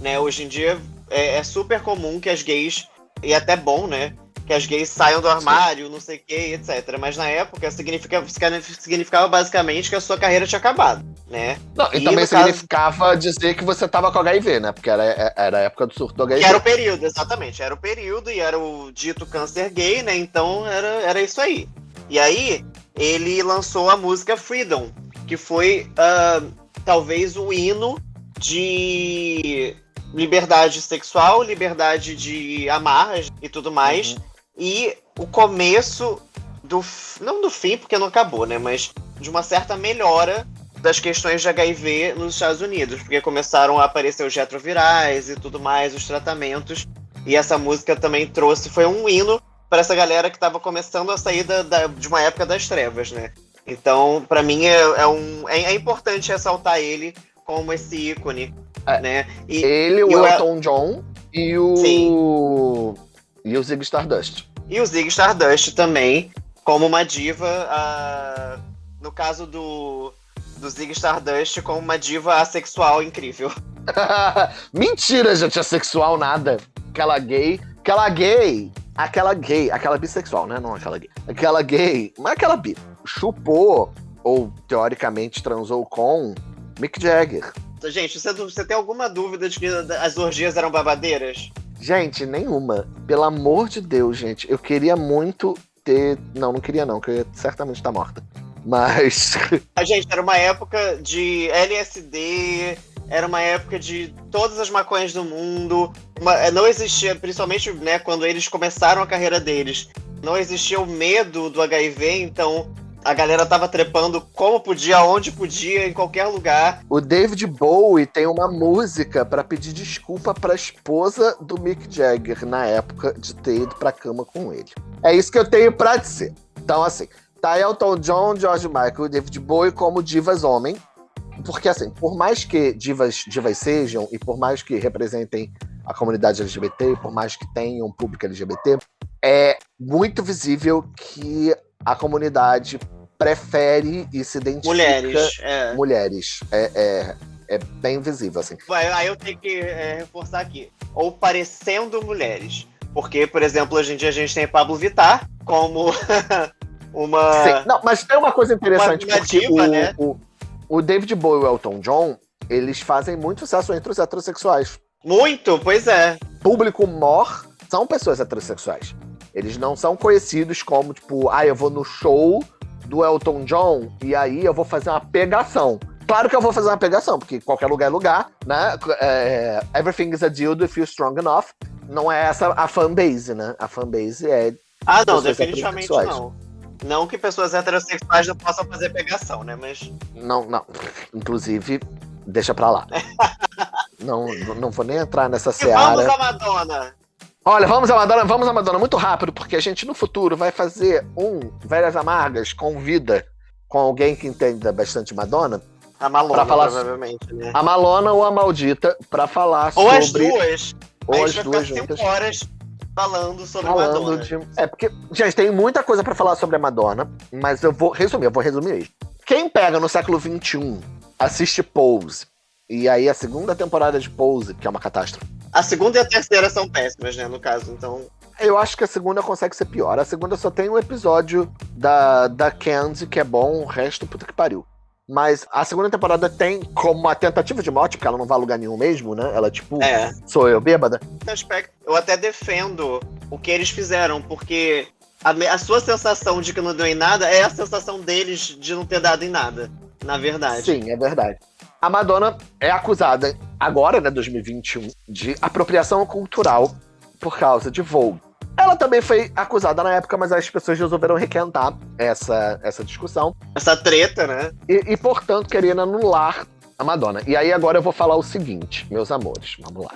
Né? Hoje em dia é, é super comum que as gays, e até bom, né? Que as gays saiam do armário, Sim. não sei o que, etc. Mas na época significa, significava basicamente que a sua carreira tinha acabado, né? Não, e, e também significava caso... dizer que você tava com HIV, né? Porque era, era a época do surto do HIV. Que era o período, exatamente. Era o período e era o dito câncer gay, né? Então era, era isso aí. E aí, ele lançou a música Freedom, que foi uh, talvez o hino de liberdade sexual, liberdade de amarras e tudo mais. Uhum. E o começo do. Não do fim, porque não acabou, né? Mas de uma certa melhora das questões de HIV nos Estados Unidos, porque começaram a aparecer os retrovirais e tudo mais, os tratamentos. E essa música também trouxe, foi um hino para essa galera que estava começando a sair da, da, de uma época das trevas, né? Então, para mim, é, é um, é, é, importante ressaltar ele como esse ícone, é, né? E, ele, o Elton John e o... Sim. E o Zig Stardust. E o Zig Stardust também, como uma diva, no caso do, do Zig Stardust, como uma diva assexual incrível. Mentira, gente, assexual nada. Aquela gay, aquela gay aquela gay, aquela bissexual, né? Não aquela gay. Aquela gay, mas aquela bi, chupou, ou teoricamente transou com Mick Jagger. Gente, você, você tem alguma dúvida de que as orgias eram babadeiras? Gente, nenhuma. Pelo amor de Deus, gente. Eu queria muito ter. Não, não queria, não, que eu ia certamente estar morta. Mas. A gente, era uma época de LSD, era uma época de todas as maconhas do mundo. Uma, não existia, principalmente né, quando eles começaram a carreira deles, não existia o medo do HIV, então a galera tava trepando como podia, onde podia, em qualquer lugar. O David Bowie tem uma música para pedir desculpa pra esposa do Mick Jagger na época de ter ido pra cama com ele. É isso que eu tenho pra dizer. Então, assim, tá Elton John, George Michael e David Bowie como divas homem porque, assim, por mais que divas, divas sejam, e por mais que representem a comunidade LGBT, por mais que tenham um público LGBT, é muito visível que a comunidade prefere e se identifica... Mulheres, é. Mulheres, é, é, é bem visível, assim. Aí eu tenho que é, reforçar aqui. Ou parecendo mulheres. Porque, por exemplo, hoje em dia a gente tem Pablo Vittar como uma... Sim. Não, mas tem uma coisa interessante, uma, uma porque diva, o, né? o o David Bowie e o Elton John, eles fazem muito sucesso entre os heterossexuais. Muito, pois é. Público mor são pessoas heterossexuais. Eles não são conhecidos como, tipo, ah, eu vou no show do Elton John e aí eu vou fazer uma pegação. Claro que eu vou fazer uma pegação, porque qualquer lugar é lugar, né? É, everything is a deal if you're strong enough. Não é essa a fanbase, né? A fanbase é. Ah, não, definitivamente não. Não que pessoas heterossexuais não possam fazer pegação, né? Mas. Não, não. Inclusive, deixa pra lá. não, não vou nem entrar nessa e seara. Vamos a Madonna! Olha, vamos a Madonna, vamos a Madonna muito rápido, porque a gente no futuro vai fazer um Velhas Amargas com vida com alguém que entenda bastante Madonna. A Malona, falar provavelmente, né? A Malona ou a Maldita, pra falar ou sobre. Ou as duas. Ou as duas juntas. horas falando sobre falando Madonna. De... É, porque, gente, tem muita coisa para falar sobre a Madonna, mas eu vou resumir, eu vou resumir isso. Quem pega no século XXI, assiste Pose, e aí a segunda temporada de Pose, que é uma catástrofe. A segunda e a terceira são péssimas, né, no caso, então... Eu acho que a segunda consegue ser pior. A segunda só tem um episódio da, da Candy que é bom, o resto, puta que pariu. Mas a segunda temporada tem como uma tentativa de morte, porque ela não vai a lugar nenhum mesmo, né? Ela, tipo, é. sou eu bêbada. Aspecto, eu até defendo o que eles fizeram, porque a, a, sua sensação de que não deu em nada é a sensação deles de não ter dado em nada, na verdade. Sim, é verdade. A Madonna é acusada, agora, né, 2021, de apropriação cultural por causa de Vogue. Ela também foi acusada na época, mas as pessoas resolveram requentar essa, essa discussão. Essa treta, né? E, e, portanto, queriam anular a Madonna. E aí agora eu vou falar o seguinte, meus amores, vamos lá.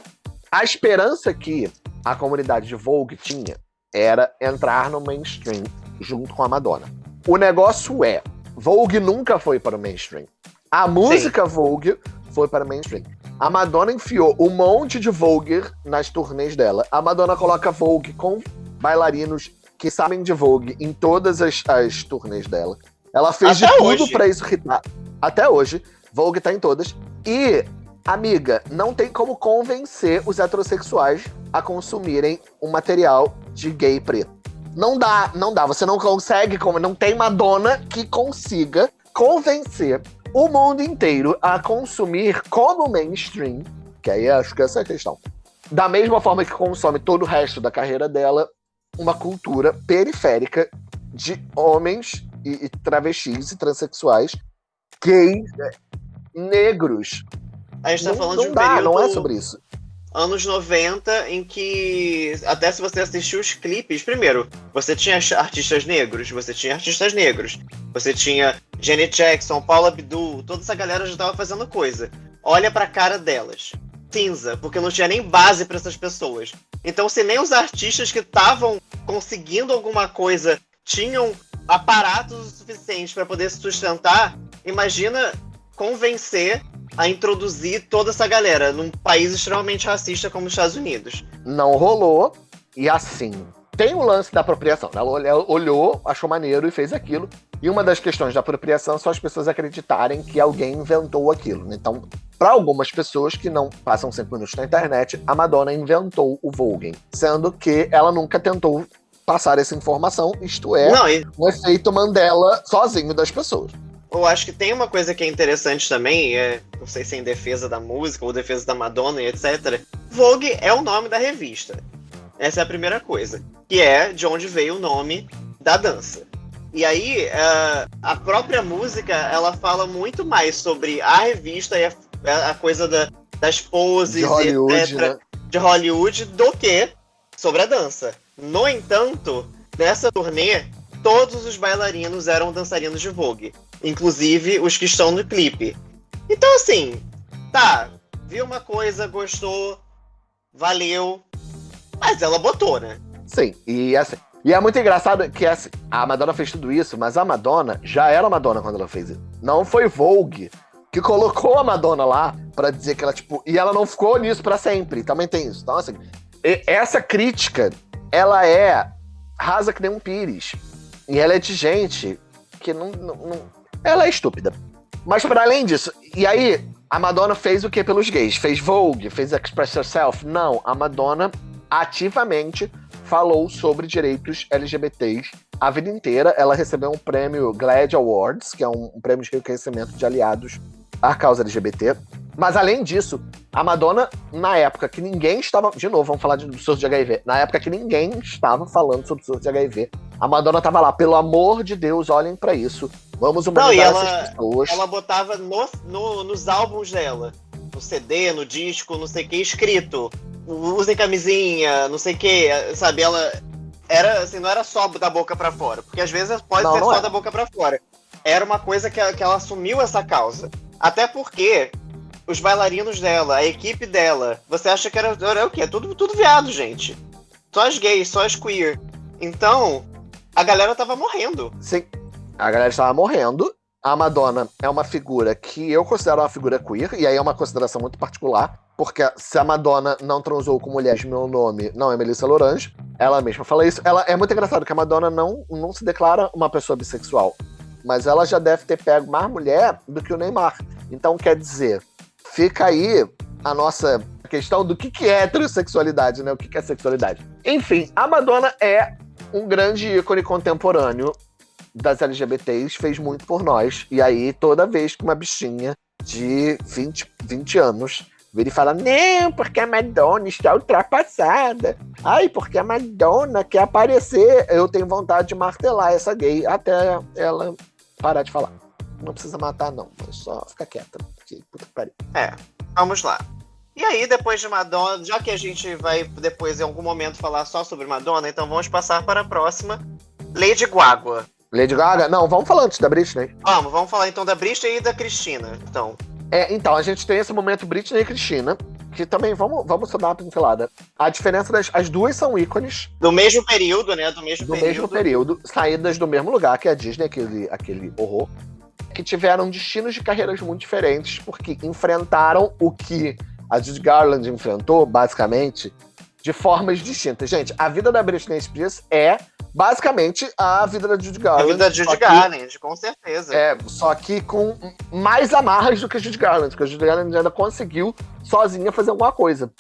A esperança que a comunidade de Vogue tinha era entrar no mainstream junto com a Madonna. O negócio é, Vogue nunca foi para o mainstream. A música Sim. Vogue foi para o mainstream. A Madonna enfiou um monte de Vogue nas turnês dela. A Madonna coloca Vogue com bailarinos que sabem de Vogue em todas as, as turnês dela. Ela fez Até de tudo para isso irritar. Até hoje, Vogue tá em todas. E, amiga, não tem como convencer os heterossexuais a consumirem um material de gay preto. Não dá, não dá. Você não consegue, não tem Madonna que consiga convencer o mundo inteiro a consumir como mainstream, que aí acho que essa é a questão. Da mesma forma que consome todo o resto da carreira dela, uma cultura periférica de homens e, e travestis e transexuais, gays, é, negros. A gente tá não, falando não de um dá, período... não é sobre isso anos 90, em que, até se você assistiu os clipes, primeiro, você tinha artistas negros, você tinha artistas negros, você tinha Janet Jackson, Paula Abdul, toda essa galera já tava fazendo coisa. Olha pra cara delas. Cinza, porque não tinha nem base para essas pessoas. Então, se nem os artistas que estavam conseguindo alguma coisa tinham aparatos o suficiente para poder se sustentar, imagina convencer a introduzir toda essa galera num país extremamente racista como os Estados Unidos. Não rolou, e assim, tem o lance da apropriação. Ela olhou, achou maneiro e fez aquilo. E uma das questões da apropriação são as pessoas acreditarem que alguém inventou aquilo. Então, para algumas pessoas que não passam cinco minutos na internet, a Madonna inventou o Vogue, sendo que ela nunca tentou passar essa informação, isto é, não, e... um efeito Mandela sozinho das pessoas. Eu acho que tem uma coisa que é interessante também, é, não sei se é em defesa da música ou defesa da Madonna e etc. Vogue é o nome da revista. Essa é a primeira coisa. Que é de onde veio o nome da dança. E aí, uh, a própria música, ela fala muito mais sobre a revista e a, a coisa da, das poses, de Hollywood, etc., né? de Hollywood, do que sobre a dança. No entanto, nessa turnê, todos os bailarinos eram dançarinos de Vogue inclusive os que estão no clipe. Então, assim, tá, viu uma coisa, gostou, valeu, mas ela botou, né? Sim, e assim. E é muito engraçado que assim, a Madonna fez tudo isso, mas a Madonna já era Madonna quando ela fez isso. Não foi Vogue que colocou a Madonna lá para dizer que ela, tipo. E ela não ficou nisso para sempre. Também tem isso. Então, assim, essa crítica, ela é rasa que nem um pires. E ela é de gente que não, não, não ela é estúpida. Mas para além disso, e aí a Madonna fez o que pelos gays? Fez Vogue, fez Express Yourself? Não, a Madonna ativamente falou sobre direitos LGBTs a vida inteira. Ela recebeu um prêmio GLAAD Awards, que é um, um prêmio de reconhecimento de aliados à causa LGBT. Mas além disso, a Madonna, na época que ninguém estava. De novo, vamos falar do surto de HIV. Na época que ninguém estava falando sobre o surto de HIV, a Madonna estava lá, pelo amor de Deus, olhem para isso. Vamos humanizar Não, ela, essas pessoas. Ela botava no, no, nos álbuns dela, no CD, no disco, não sei o que, escrito. Usem camisinha, não sei o que, sabe? Ela era assim, não era só da boca para fora, porque às vezes pode não, ser não só é. da boca para fora. Era uma coisa que, que ela assumiu essa causa. Até porque os bailarinos dela, a equipe dela, você acha que era, era o quê? Tudo, tudo viado, gente. Só as gays, só as queer. Então, a galera tava morrendo. Sim, a galera estava morrendo. A Madonna é uma figura que eu considero uma figura queer, e aí é uma consideração muito particular, porque se a Madonna não transou com mulheres, meu nome não é Melissa Lorange, ela mesma fala isso. Ela é muito engraçado que a Madonna não, não se declara uma pessoa bissexual, mas ela já deve ter pego mais mulher do que o Neymar. Então, quer dizer, fica aí a nossa questão do que, que é heterossexualidade, né? O que, que é sexualidade. Enfim, a Madonna é um grande ícone contemporâneo das LGBTs, fez muito por nós. E aí, toda vez que uma bichinha de 20, 20 anos vira e fala: Não, porque a Madonna está ultrapassada. Ai, porque a Madonna quer aparecer. Eu tenho vontade de martelar essa gay até ela parar de falar. Não precisa matar, não, só fica quieta. Porque, puta que pariu. É, vamos lá. E aí, depois de Madonna, já que a gente vai depois em algum momento falar só sobre Madonna, então vamos passar para a próxima. Lady Guagua. Lady Gaga? Não, vamos falar antes da Britney. Vamos, vamos falar então da Britney e da Cristina, então. É, então, a gente tem esse momento Britney e Cristina, que também, vamos, vamos só dar uma pincelada. A diferença das. As duas são ícones. Do mesmo período, né? Do mesmo do período. mesmo período, saídas do mesmo lugar, que é a Disney, aquele, aquele horror que tiveram destinos de carreiras muito diferentes, porque enfrentaram o que a Judy Garland enfrentou, basicamente, de formas distintas. Gente, a vida da Britney Spears é basicamente a vida da Judy Garland. A vida da Judy Garland, com certeza. É, só que com mais amarras do que a Judy Garland, porque a Judy Garland ainda conseguiu sozinha fazer alguma coisa.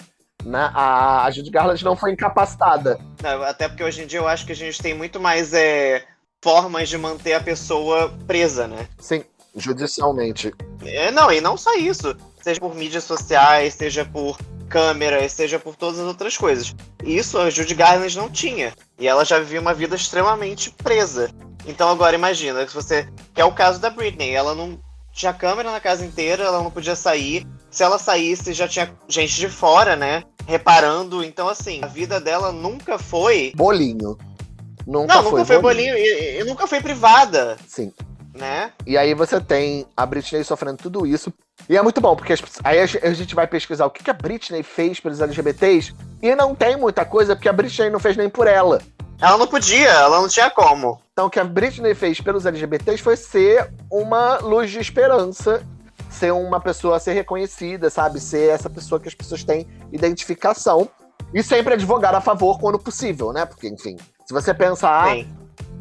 Né? A, a Judy Garland não foi incapacitada. Não, até porque hoje em dia eu acho que a gente tem muito mais é, formas de manter a pessoa presa, né? Sim, judicialmente. É, não, e não só isso. Seja por mídias sociais, seja por câmeras, seja por todas as outras coisas. Isso a Judy Garland não tinha. E ela já vivia uma vida extremamente presa. Então agora imagina, se você. Que é o caso da Britney, ela não tinha câmera na casa inteira, ela não podia sair. Se ela saísse, já tinha gente de fora, né? Reparando. Então, assim, a vida dela nunca foi. Bolinho. Nunca não, nunca foi bolinho, bolinho e, e, nunca foi privada. Sim. Né? E aí você tem a Britney sofrendo tudo isso. E é muito bom, porque aí a gente vai pesquisar o que a Britney fez pelos LGBTs. E não tem muita coisa, porque a Britney não fez nem por ela. Ela não podia, ela não tinha como. Então o que a Britney fez pelos LGBTs foi ser uma luz de esperança, ser uma pessoa a ser reconhecida, sabe? Ser essa pessoa que as pessoas têm identificação. E sempre advogar a favor quando possível, né? Porque, enfim, se você pensar, Sim.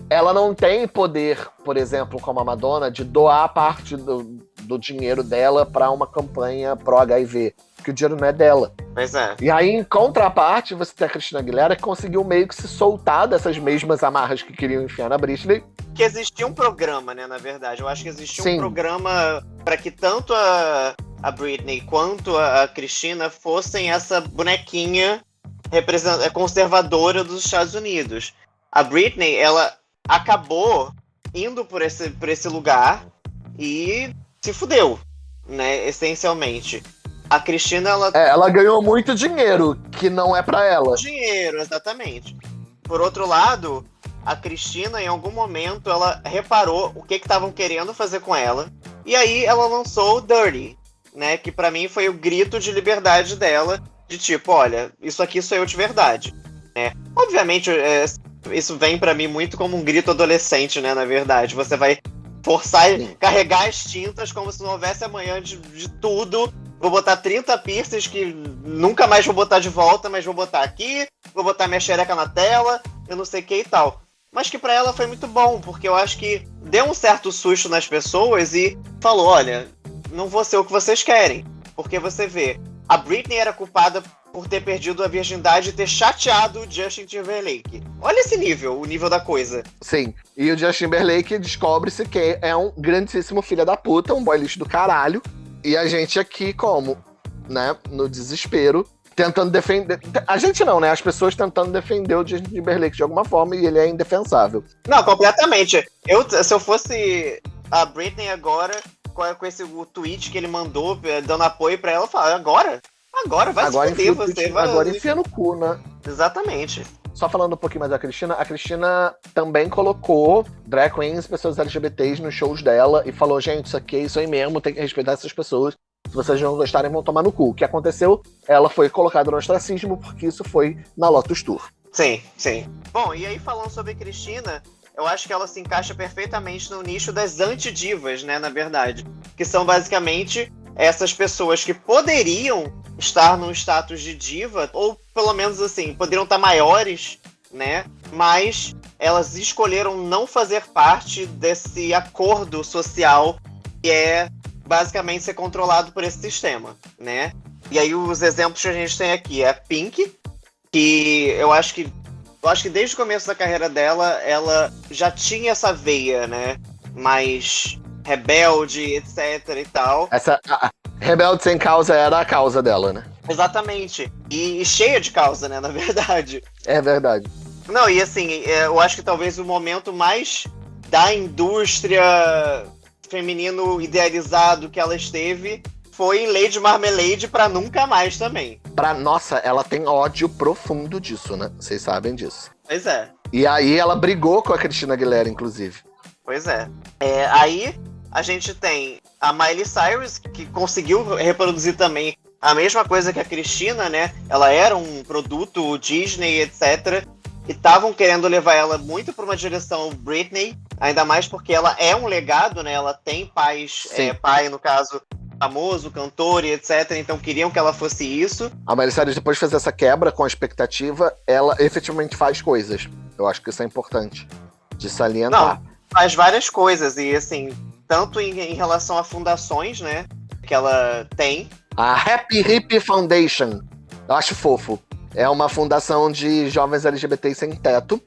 Ela não tem poder, por exemplo, como a Madonna, de doar parte do, do dinheiro dela para uma campanha pró-HIV que o dinheiro não é dela. Pois é. E aí, em contraparte, você tem a Cristina Aguilera que conseguiu meio que se soltar dessas mesmas amarras que queriam enfiar na Britney. Que existia um programa, né, na verdade. Eu acho que existia Sim. um programa para que tanto a, a Britney quanto a, a Cristina fossem essa bonequinha conservadora dos Estados Unidos. A Britney, ela acabou indo por esse, por esse lugar e se fudeu, né, essencialmente. A Cristina, ela. É, ela ganhou muito dinheiro, que não é para ela. Dinheiro, exatamente. Por outro lado, a Cristina, em algum momento, ela reparou o que estavam que querendo fazer com ela. E aí ela lançou o Dirty, né? Que para mim foi o grito de liberdade dela. De tipo, olha, isso aqui sou eu de verdade. Né? Obviamente, é, isso vem para mim muito como um grito adolescente, né? Na verdade. Você vai forçar e carregar as tintas como se não houvesse amanhã de, de tudo Vou botar 30 piercings que nunca mais vou botar de volta, mas vou botar aqui, vou botar minha xereca na tela, eu não sei o que e tal. Mas que para ela foi muito bom, porque eu acho que deu um certo susto nas pessoas e falou: olha, não vou ser o que vocês querem. Porque você vê, a Britney era culpada por ter perdido a virgindade e ter chateado o Justin Timberlake. Olha esse nível, o nível da coisa. Sim. E o Justin Timberlake descobre-se que é um grandíssimo filho da puta, um boy lixo do caralho, e a gente aqui, como? Né? No desespero, tentando defender. A gente não, né? As pessoas tentando defender o Justin Timberlake de alguma forma e ele é indefensável. Não, completamente. Eu, se eu fosse a Britney agora, com esse o tweet que ele mandou, eh, dando apoio para ela, eu falo, agora? Agora, vai agora se fuder, você vai. Agora enfia no cu, né? Exatamente. Só falando um pouquinho mais da Cristina, a Cristina também colocou drag queens, pessoas LGBTs nos shows dela e falou: gente, isso aqui é isso aí mesmo, tem que respeitar essas pessoas. Se vocês não gostarem, vão tomar no cu. O que aconteceu? Ela foi colocada no ostracismo porque isso foi na Lotus Tour. Sim, sim. Bom, e aí falando sobre Cristina, eu acho que ela se encaixa perfeitamente no nicho das antidivas, né, na verdade. Que são basicamente essas pessoas que poderiam estar num status de diva, ou pelo menos assim, poderiam estar maiores, né? Mas elas escolheram não fazer parte desse acordo social que é basicamente ser controlado por esse sistema, né? E aí os exemplos que a gente tem aqui é a Pink, que eu acho que eu acho que desde o começo da carreira dela, ela já tinha essa veia, né? Mais rebelde, etc e tal. Essa a, rebelde sem causa era a causa dela, né? Exatamente. E, e, cheia de causa, né, na verdade. É verdade. Não, e assim, é, eu acho que talvez o momento mais da indústria feminino idealizado que ela esteve foi em Lady Marmalade para nunca mais também. Pra, nossa, ela tem ódio profundo disso, né? Vocês sabem disso. Pois é. E aí ela brigou com a Cristina Aguilera, inclusive. Pois é. é aí a gente tem a Miley Cyrus, que conseguiu reproduzir também a mesma coisa que a Cristina, né? Ela era um produto Disney, etc. E estavam querendo levar ela muito para uma direção Britney, ainda mais porque ela é um legado, né? Ela tem pais, é, pai, no caso, famoso, cantor e etc. Então queriam que ela fosse isso. A Miley Cyrus, depois de fazer essa quebra com a expectativa, ela efetivamente faz coisas. Eu acho que isso é importante de salientar. Não, faz várias coisas. E assim, tanto em, em relação a fundações, né? Que ela tem. A Happy Hip Foundation. Eu acho fofo. É uma fundação de jovens LGBT sem teto.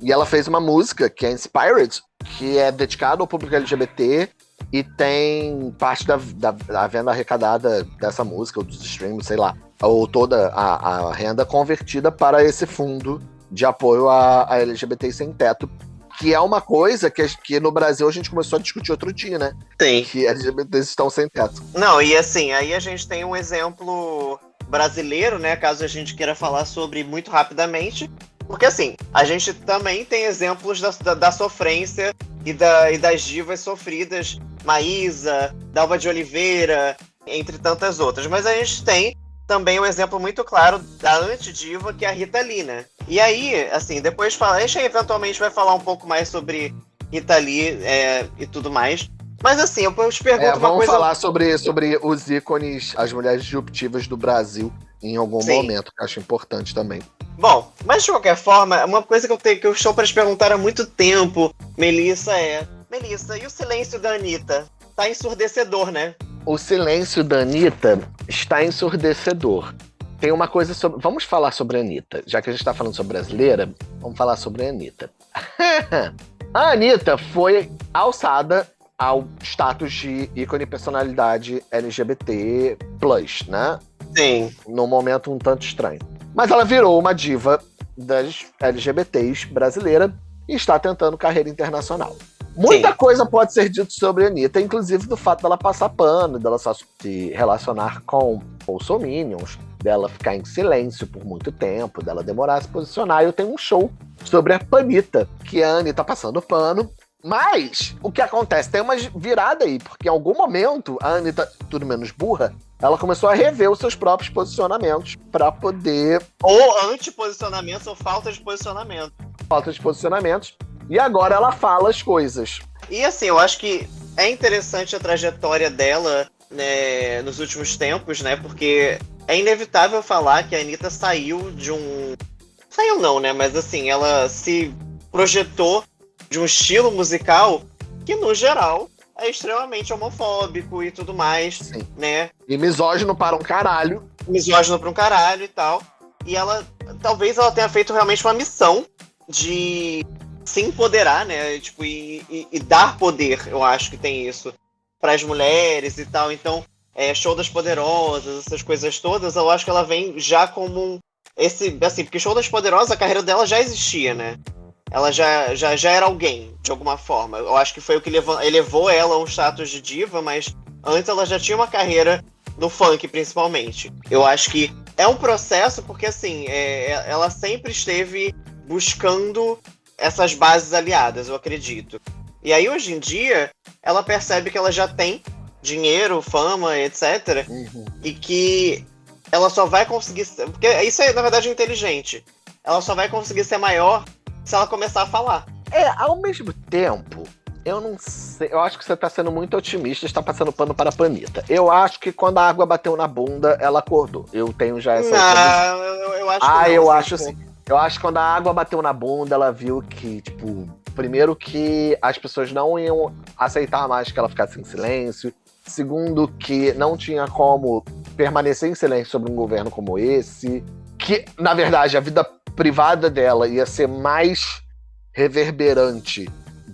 E ela fez uma música que é Inspired, que é dedicada ao público LGBT e tem parte da, da, da, venda arrecadada dessa música, ou dos streams, sei lá, ou toda a, a renda convertida para esse fundo de apoio a, a LGBT sem teto, que é uma coisa que, que no Brasil a gente começou a discutir outro dia, né? Tem. Que LGBTs estão sem teto. Não, e assim, aí a gente tem um exemplo brasileiro, né? Caso a gente queira falar sobre muito rapidamente. Porque assim, a gente também tem exemplos da, da, da sofrência e, da, e das divas sofridas, Maísa, Dalva de Oliveira, entre tantas outras. Mas a gente tem também um exemplo muito claro da antidiva, que é a Rita Lee, né? E aí, assim, depois fala, a gente eventualmente vai falar um pouco mais sobre Rita Lee é, e tudo mais. Mas assim, eu te pergunto é, uma vamos coisa... falar sobre, sobre os ícones, as mulheres disruptivas do Brasil em algum Sim. momento, que eu acho importante também. Bom, mas de qualquer forma, uma coisa que eu, tenho, que eu estou para te perguntar há muito tempo, Melissa, é... Melissa, e o silêncio da Anitta? Tá ensurdecedor, né? O silêncio da Anitta está ensurdecedor. Tem uma coisa sobre. Vamos falar sobre a Anitta. Já que a gente está falando sobre brasileira, vamos falar sobre a Anitta. a Anitta foi alçada ao status de ícone personalidade LGBT, né? Sim. Num momento um tanto estranho. Mas ela virou uma diva das LGBTs brasileira e está tentando carreira internacional. Muita Sim. coisa pode ser dito sobre a Anitta, inclusive do fato dela passar pano, dela só se relacionar com bolsominions, dela ficar em silêncio por muito tempo, dela demorar a se posicionar. Eu tenho um show sobre a Panita, que a Anitta passando pano. Mas o que acontece? Tem uma virada aí, porque em algum momento a Anitta, tudo menos burra, ela começou a rever os seus próprios posicionamentos para poder. Ou antiposicionamentos ou falta de posicionamento. Falta de posicionamentos e agora ela fala as coisas. E assim, eu acho que é interessante a trajetória dela né, nos últimos tempos, né? Porque é inevitável falar que a Anitta saiu de um. Saiu não, né? Mas assim, ela se projetou de um estilo musical que, no geral, é extremamente homofóbico e tudo mais, Sim. né? E misógino para um caralho. Misógino para um caralho e tal. E ela, talvez ela tenha feito realmente uma missão de se empoderar, né? Tipo, e, e, e dar poder, eu acho que tem isso, para as mulheres e tal. Então, é, show das poderosas, essas coisas todas, eu acho que ela vem já como um, esse, assim, porque show das poderosas, a carreira dela já existia, né? Ela já, já, já era alguém, de alguma forma. Eu acho que foi o que levou, elevou ela a um status de diva, mas antes ela já tinha uma carreira no funk, principalmente. Eu acho que é um processo, porque assim, é, ela sempre esteve buscando essas bases aliadas, eu acredito. E aí, hoje em dia, ela percebe que ela já tem dinheiro, fama, etc. Uhum. E que ela só vai conseguir. Porque isso é, na verdade, inteligente. Ela só vai conseguir ser maior se ela começar a falar. É, ao mesmo tempo, eu não sei. Eu acho que você tá sendo muito otimista, está passando pano para a Panita. Eu acho que quando a água bateu na bunda, ela acordou. Eu tenho já essa. Não, eu, eu acho Ah, não, eu acho assim. Eu acho que quando a água bateu na bunda, ela viu que, tipo, primeiro que as pessoas não iam aceitar mais que ela ficasse em silêncio. Segundo, que não tinha como permanecer em silêncio sobre um governo como esse. Que, na verdade, a vida privada dela ia ser mais reverberante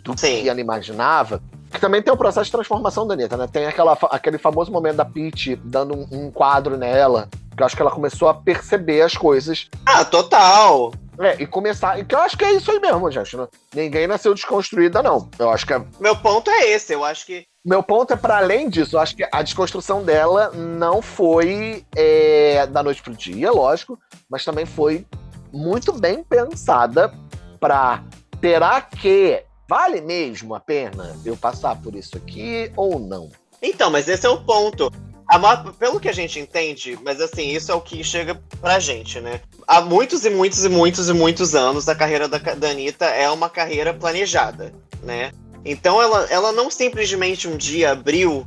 do Sim. que ela imaginava. Que também tem o processo de transformação da Anitta, né? Tem aquela, aquele famoso momento da Peach dando um, um quadro nela que eu acho que ela começou a perceber as coisas. Ah, total! É, e começar. Que eu acho que é isso aí mesmo, gente. Né? Ninguém nasceu desconstruída, não. Eu acho que é... Meu ponto é esse, eu acho que. Meu ponto é para além disso, eu acho que a desconstrução dela não foi é, da noite pro dia, lógico, mas também foi muito bem pensada para terá que vale mesmo a pena eu passar por isso aqui ou não? Então, mas esse é o ponto. Maior, pelo que a gente entende, mas assim, isso é o que chega pra gente, né? Há muitos e muitos e muitos e muitos anos, a carreira da, da Anitta é uma carreira planejada, né? Então ela, ela não simplesmente um dia abriu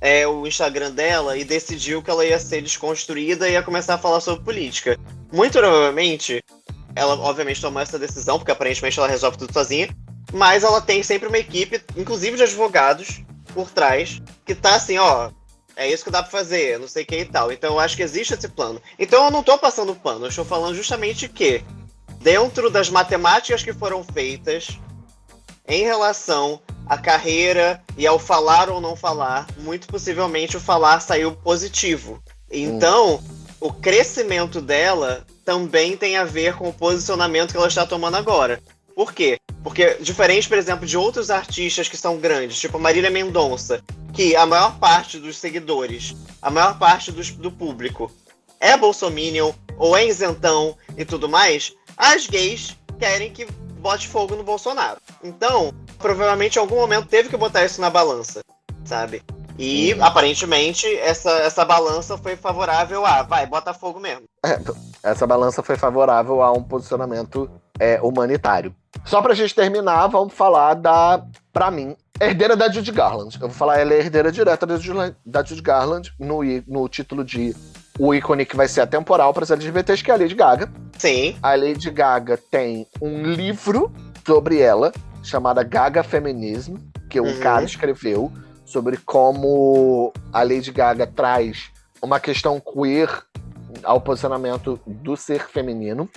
é, o Instagram dela e decidiu que ela ia ser desconstruída e ia começar a falar sobre política. Muito provavelmente, ela obviamente tomou essa decisão, porque aparentemente ela resolve tudo sozinha, mas ela tem sempre uma equipe, inclusive de advogados, por trás, que tá assim, ó, É isso que dá pra fazer, não sei o que e tal. Então eu acho que existe esse plano. Então eu não tô passando pano, eu estou falando justamente que, dentro das matemáticas que foram feitas, em relação à carreira e ao falar ou não falar, muito possivelmente o falar saiu positivo. Então, hum. o crescimento dela também tem a ver com o posicionamento que ela está tomando agora. Por quê? Porque, diferente, por exemplo, de outros artistas que são grandes, tipo Marília Mendonça, que a maior parte dos seguidores, a maior parte dos, do público é bolsominion ou é isentão e tudo mais, as gays querem que bote fogo no Bolsonaro. Então, provavelmente em algum momento teve que botar isso na balança, sabe? E uhum. aparentemente essa, essa balança foi favorável a vai, bota fogo mesmo. É, essa balança foi favorável a um posicionamento é, humanitário. Só pra gente terminar, vamos falar da, pra mim, herdeira da Judy Garland. Eu vou falar, ela é herdeira direta da Judy, da Judy Garland no, no título de o ícone que vai ser atemporal para as LGBTs, que é a Lady Gaga. Sim. A Lady Gaga tem um livro sobre ela, chamada Gaga Feminism, que um uhum. cara escreveu sobre como a Lady Gaga traz uma questão queer ao posicionamento do ser feminino.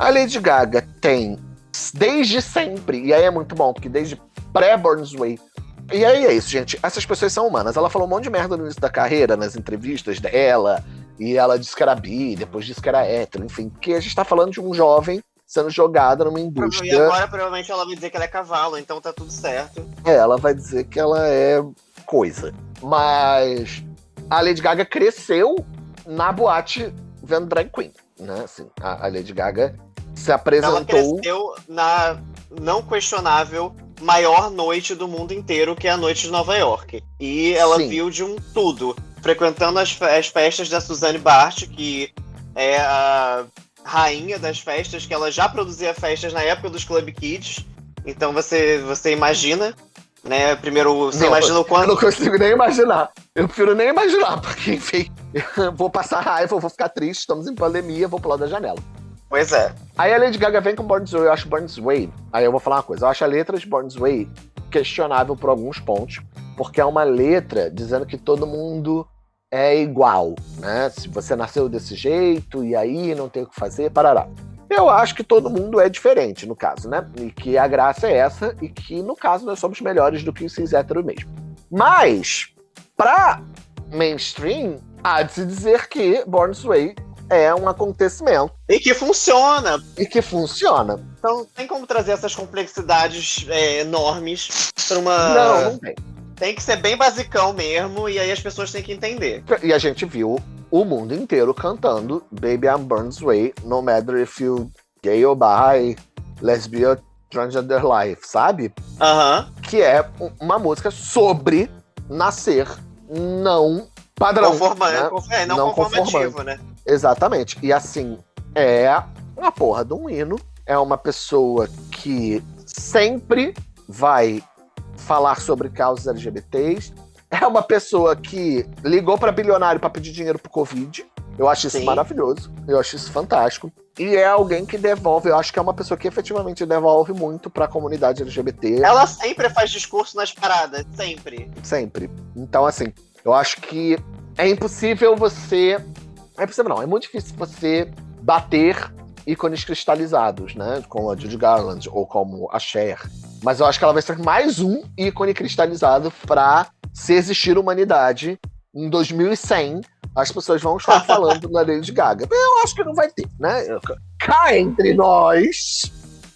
A Lady Gaga tem desde sempre, e aí é muito bom, porque desde pré-Born's Way. E aí é isso, gente. Essas pessoas são humanas. Ela falou um monte de merda no início da carreira, nas entrevistas dela, e ela disse que era bi, depois disse que era hétero, enfim. Porque a gente tá falando de um jovem sendo jogada numa indústria. E agora provavelmente ela vai dizer que ela é cavalo, então tá tudo certo. É, ela vai dizer que ela é coisa. Mas a Lady Gaga cresceu na boate vendo drag queen, né? Assim, a, Lady Gaga se apresentou. Ela na não questionável maior noite do mundo inteiro, que é a noite de Nova York. E ela Sim. viu de um tudo, frequentando as, as festas da Suzanne Bart, que é a rainha das festas, que ela já produzia festas na época dos Club Kids. Então você, você imagina, né? Primeiro, você não, imagina o quanto. Eu não consigo nem imaginar. Eu prefiro nem imaginar, porque, enfim, vou passar raiva, vou ficar triste, estamos em pandemia, vou pular da janela. Pois é. Aí a Lady Gaga vem com Born's Way, eu acho Born's Way. Aí eu vou falar uma coisa, eu acho a letra de Born's Way questionável por alguns pontos, porque é uma letra dizendo que todo mundo é igual, né? Se você nasceu desse jeito e aí não tem o que fazer, parará. Eu acho que todo mundo é diferente, no caso, né? E que a graça é essa, e que, no caso, nós somos melhores do que os cis hétero mesmo. Mas, pra mainstream, há de se dizer que Born's Way é um acontecimento. E que funciona. E que funciona. Então tem como trazer essas complexidades é, enormes para uma. Não, não tem. Tem que ser bem basicão mesmo, e aí as pessoas têm que entender. E a gente viu o mundo inteiro cantando Baby I'm Burns Way, no matter if you gay or bi, lesbian, transgender life, sabe? Aham. Uh -huh. Que é uma música sobre nascer não padrão. Conforma, né? É, não, não conformativo, né? Exatamente. E assim, é uma porra de um hino. É uma pessoa que sempre vai falar sobre causas LGBTs. É uma pessoa que ligou para bilionário para pedir dinheiro pro Covid. Eu acho isso Sim. maravilhoso. Eu acho isso fantástico. E é alguém que devolve, eu acho que é uma pessoa que efetivamente devolve muito para a comunidade LGBT. Ela sempre faz discurso nas paradas, sempre. Sempre. Então, assim, eu acho que é impossível você. É impossível, não. É muito difícil você bater ícones cristalizados, né? Como a Judy Garland ou como a Cher. Mas eu acho que ela vai ser mais um ícone cristalizado para se existir humanidade em 2100. As pessoas vão estar falando na Lady Gaga. Eu acho que não vai ter, né? Cá entre nós,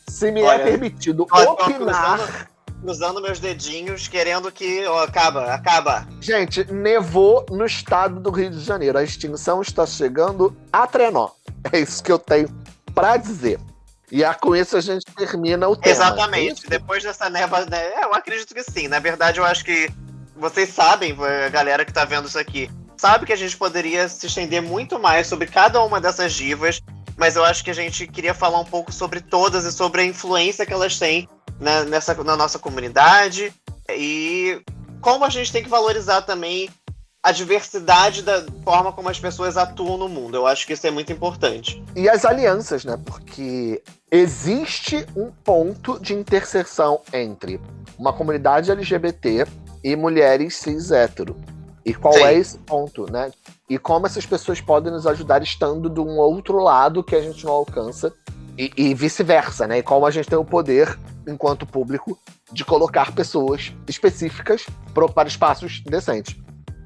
se me é Olha, é permitido opinar cruzando meus dedinhos, querendo que. Acaba, acaba. Gente, nevou no estado do Rio de Janeiro. A extinção está chegando a trenó. É isso que eu tenho para dizer. E a, com isso a gente termina o tema. Exatamente. É Depois dessa neva, né, eu acredito que sim. Na verdade, eu acho que vocês sabem, a galera que tá vendo isso aqui, sabe que a gente poderia se estender muito mais sobre cada uma dessas divas, mas eu acho que a gente queria falar um pouco sobre todas e sobre a influência que elas têm na, nessa, na nossa comunidade e como a gente tem que valorizar também a diversidade da forma como as pessoas atuam no mundo. Eu acho que isso é muito importante. E as alianças, né? Porque existe um ponto de interseção entre uma comunidade LGBT e mulheres cis hétero. E qual Sim. é esse ponto, né? E como essas pessoas podem nos ajudar estando de um outro lado que a gente não alcança e, e vice-versa, né? E como a gente tem o poder, enquanto público, de colocar pessoas específicas para espaços decentes.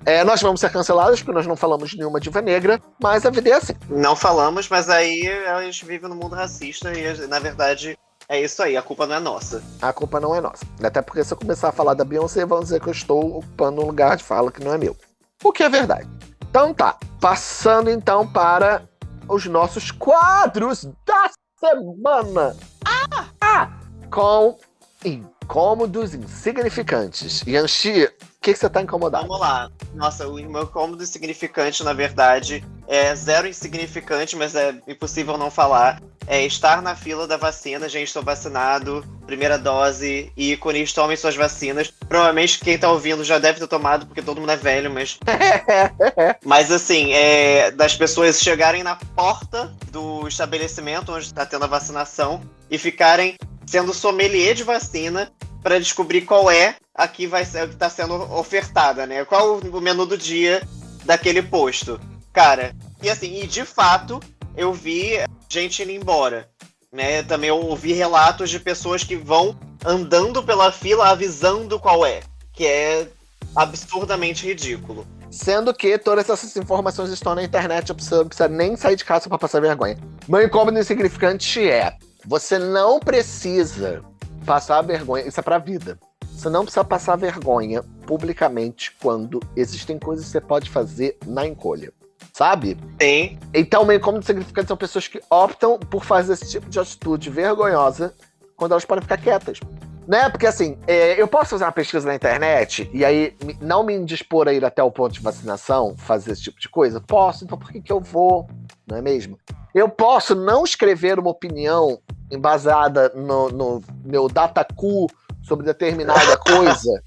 É, nós vamos ser cancelados porque nós não falamos de nenhuma diva negra, mas a vida é assim. Não falamos, mas aí a gente vive no mundo racista e, na verdade, é isso aí, a culpa não é nossa. A culpa não é nossa. Até porque se eu começar a falar da Beyoncé, vão dizer que eu estou ocupando um lugar de fala que não é meu. O que é verdade. Então tá, passando então para os nossos quadros da semana. Ah! ah com incômodos insignificantes. Yanxi, que, que você tá incomodado? Vamos lá. Nossa, o meu incômodo insignificante, na verdade, é zero insignificante, mas é impossível não falar. É estar na fila da vacina, gente, estou vacinado, primeira dose, e ícones, tomem suas vacinas. Provavelmente quem tá ouvindo já deve ter tomado, porque todo mundo é velho, mas. mas assim, é, das pessoas chegarem na porta do estabelecimento onde está tendo a vacinação e ficarem sendo sommelier de vacina para descobrir qual é a que vai ser que está sendo ofertada, né? Qual o menu do dia daquele posto. Cara, e assim, e de fato, eu vi gente indo embora. Né? Também eu ouvi relatos de pessoas que vão andando pela fila avisando qual é. Que é absurdamente ridículo. Sendo que todas essas informações estão na internet, você não precisa nem sair de casa para passar vergonha. Meu incômodo insignificante é: você não precisa passar vergonha, isso é pra vida. Você não precisa passar vergonha publicamente quando existem coisas que você pode fazer na encolha. Sabe? Sim. Então, meio como significante são pessoas que optam por fazer esse tipo de atitude vergonhosa quando elas podem ficar quietas. Né? Porque assim, é, eu posso fazer uma pesquisa na internet e aí não me indispor a ir até o ponto de vacinação, fazer esse tipo de coisa? Posso, então por que, que eu vou? Não é mesmo? Eu posso não escrever uma opinião embasada no, no meu datacu sobre determinada coisa.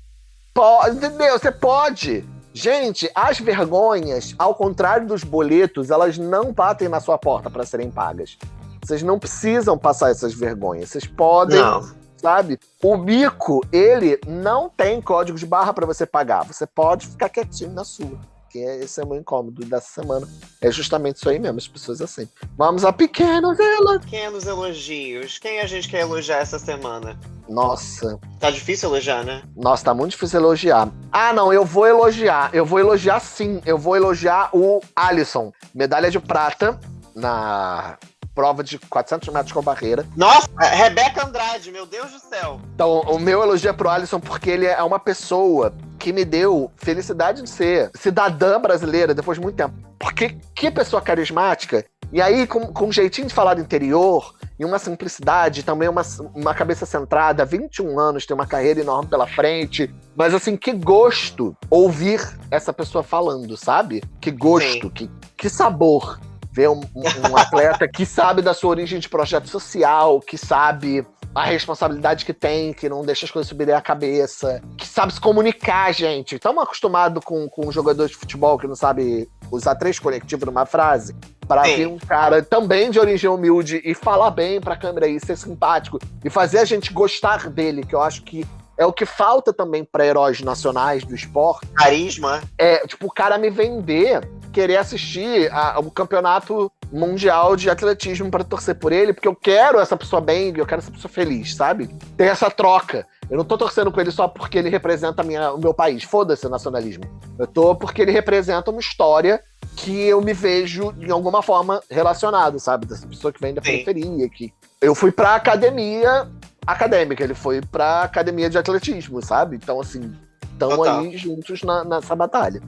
Pode, entendeu? Você pode. Gente, as vergonhas, ao contrário dos boletos, elas não batem na sua porta para serem pagas. Vocês não precisam passar essas vergonhas. Vocês podem, não. sabe? O bico, ele não tem código de barra para você pagar. Você pode ficar quietinho na sua que esse é o meu incômodo dessa semana. É justamente isso aí mesmo, as pessoas assim. Vamos a pequenos elogios. Pequenos elogios. Quem a gente quer elogiar essa semana? Nossa. Tá difícil elogiar, né? Nossa, tá muito difícil elogiar. Ah, não, eu vou elogiar. Eu vou elogiar sim. Eu vou elogiar o Alisson. Medalha de prata na prova de 400 metros com barreira. Nossa, Rebeca Andrade, meu Deus do céu. Então, o meu elogio é pro Alisson porque ele é uma pessoa que me deu felicidade de ser cidadã brasileira depois de muito tempo. Porque que pessoa carismática. E aí, com, com um jeitinho de falar do interior, e uma simplicidade, também uma, uma cabeça centrada, 21 anos, tem uma carreira enorme pela frente. Mas assim, que gosto ouvir essa pessoa falando, sabe? Que gosto, que, que sabor ver um, um atleta que sabe da sua origem de projeto social, que sabe a responsabilidade que tem, que não deixa as coisas subirem a cabeça, que sabe se comunicar, gente. Estamos acostumados com, com um jogador de futebol que não sabe usar três conectivos numa frase. Para ver um cara também de origem humilde e falar bem pra câmera e ser simpático e fazer a gente gostar dele, que eu acho que é o que falta também para heróis nacionais do esporte. Carisma. É, tipo, o cara me vender querer assistir a, o campeonato mundial de atletismo para torcer por ele, porque eu quero essa pessoa bem, eu quero essa pessoa feliz, sabe? Tem essa troca. Eu não tô torcendo com ele só porque ele representa minha, o meu país. Foda-se o nacionalismo. Eu tô porque ele representa uma história que eu me vejo, de alguma forma, relacionado, sabe? Dessa pessoa que vem da Sim. periferia, que... Eu fui pra academia acadêmica, ele foi pra academia de atletismo, sabe? Então, assim, estamos aí juntos na, nessa batalha.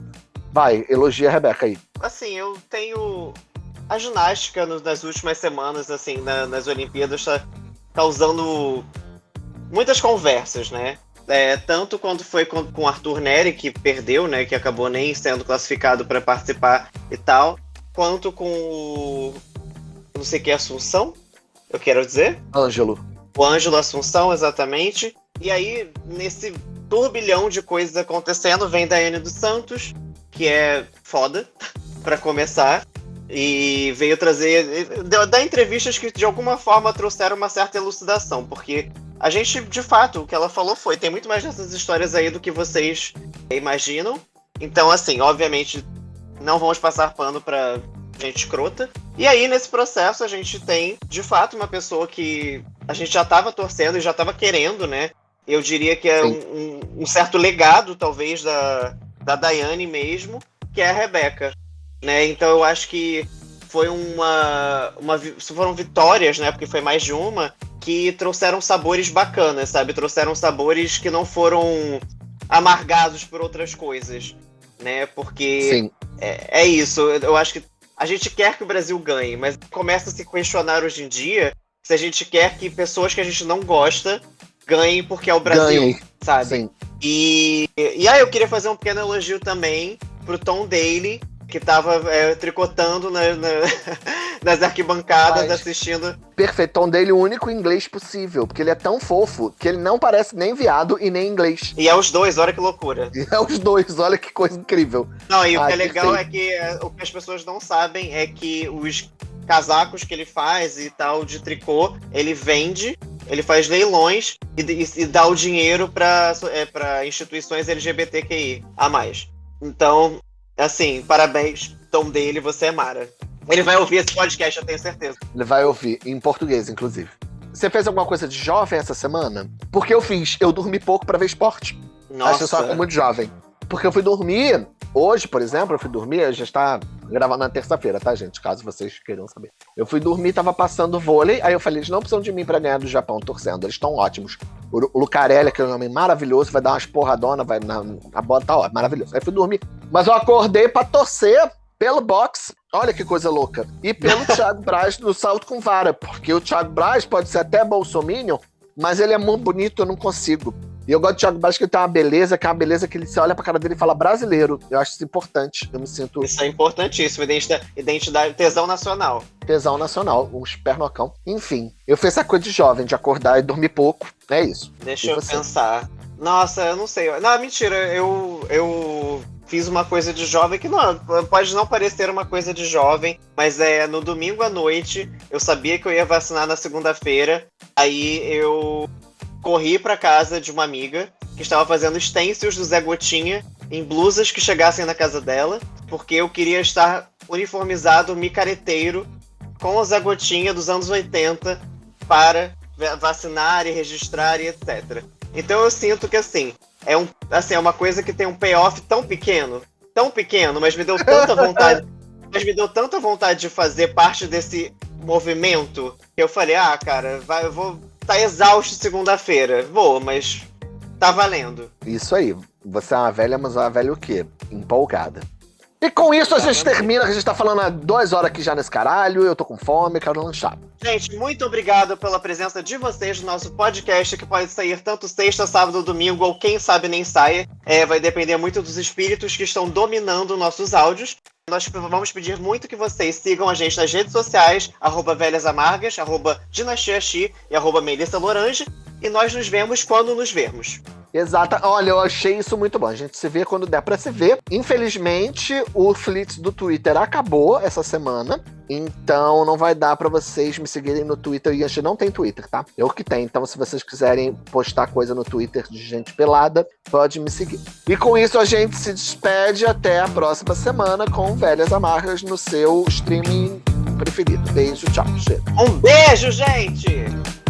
Vai, elogia a Rebeca aí. Assim, eu tenho. A ginástica nas últimas semanas, assim, na, nas Olimpíadas, tá causando muitas conversas, né? É, tanto quanto foi com, com Arthur Neri, que perdeu, né? Que acabou nem sendo classificado para participar e tal, quanto com o. Não sei o que, Assunção, eu quero dizer. Ângelo. O Ângelo Assunção, exatamente. E aí, nesse turbilhão de coisas acontecendo, vem Daiane dos Santos, que é foda, para começar. E veio trazer. dar entrevistas que de alguma forma trouxeram uma certa elucidação, porque a gente, de fato, o que ela falou foi: tem muito mais dessas histórias aí do que vocês imaginam. Então, assim, obviamente, não vamos passar pano pra gente escrota. E aí, nesse processo, a gente tem, de fato, uma pessoa que a gente já estava torcendo e já estava querendo, né? Eu diria que é um, um, certo legado, talvez, da, da Daiane mesmo, que é a Rebeca. Né? Então eu acho que foi uma, uma. Foram vitórias, né? Porque foi mais de uma, que trouxeram sabores bacanas, sabe? Trouxeram sabores que não foram amargados por outras coisas. Né? Porque é, é isso. Eu acho que a gente quer que o Brasil ganhe, mas começa a se questionar hoje em dia se a gente quer que pessoas que a gente não gosta ganhem porque é o Brasil, Ganhei. sabe? Sim. E, e aí eu queria fazer um pequeno elogio também pro Tom Daly, que tava é, tricotando na, na, nas arquibancadas Mas, assistindo. Perfeito, Tom Daly o único inglês possível, porque ele é tão fofo que ele não parece nem viado e nem inglês. E é os dois, olha que loucura. E é os dois, olha que coisa incrível. Não, e Ai, o que é legal perfeito. é que é, o que as pessoas não sabem é que os casacos que ele faz e tal de tricô, ele vende, ele faz leilões e, e, e dá o dinheiro para é, instituições LGBTQI a mais. Então, assim, parabéns, Tom dele, você é Mara. Ele vai ouvir esse podcast, eu tenho certeza. Ele vai ouvir, em português, inclusive. Você fez alguma coisa de jovem essa semana? Porque eu fiz, eu dormi pouco para ver esporte. Nossa. Acho que eu sou muito jovem. Porque eu fui dormir, hoje, por exemplo, eu fui dormir, já está gravando na terça-feira, tá, gente? Caso vocês queiram saber. Eu fui dormir, tava passando vôlei, aí eu falei, eles não precisam de mim para ganhar do Japão torcendo, eles estão ótimos. O Lucarelli, que é um homem maravilhoso, vai dar umas porradonas, vai na, a bola tá ó, maravilhoso. Aí fui dormir. Mas eu acordei para torcer pelo box, olha que coisa louca, e pelo Thiago Braz no salto com vara, porque o Thiago Braz pode ser até bolsominion, mas ele é muito bonito, eu não consigo. E eu gosto do Thiago Braz que ele tem uma beleza, que é uma beleza que ele se olha pra cara dele e fala brasileiro. Eu acho isso importante. Eu me sinto. Isso é importantíssimo. Identidade, identidade tesão nacional. Tesão nacional, um espernocão. Enfim, eu fiz essa coisa de jovem, de acordar e dormir pouco. É isso. Deixa e eu você? pensar. Nossa, eu não sei. Não, mentira, eu. eu fiz uma coisa de jovem que não pode não parecer uma coisa de jovem, mas é no domingo à noite eu sabia que eu ia vacinar na segunda-feira, aí eu corri para casa de uma amiga que estava fazendo stencils do Zé Gotinha em blusas que chegassem na casa dela, porque eu queria estar uniformizado, micareteiro, com o Zé Gotinha dos anos 80 para vacinar e registrar e etc. Então eu sinto que assim, é um assim, é uma coisa que tem um payoff tão pequeno, tão pequeno, mas me deu tanta vontade, mas me deu tanta vontade de fazer parte desse movimento que eu falei: "Ah, cara, vai, eu vou tá exausto segunda-feira. Vou, mas tá valendo. Isso aí. Você é uma velha, mas uma velha o quê? Empolgada. E com isso a gente termina, a gente tá falando há duas horas aqui já nesse caralho, eu tô com fome, quero lanchar. Gente, muito obrigado pela presença de vocês no nosso podcast, que pode sair tanto sexta, sábado, domingo, ou quem sabe nem saia. É, vai depender muito dos espíritos que estão dominando nossos áudios. Nós vamos pedir muito que vocês sigam a gente nas redes sociais, arroba Velhas Amargas, arroba Dinastia Xi e arroba Melissa Lorange. E nós nos vemos quando nos vermos. Exata. Olha, eu achei isso muito bom. A gente se vê quando der para se ver. Infelizmente, o Flits do Twitter acabou essa semana. Então não vai dar para vocês me seguirem no Twitter. E a gente não tem Twitter, tá? Eu que tenho. Então, se vocês quiserem postar coisa no Twitter de gente pelada, pode me seguir. E com isso a gente se despede até a próxima semana com Velhas Amarras no seu streaming preferido. Beijo, tchau. Um beijo, gente!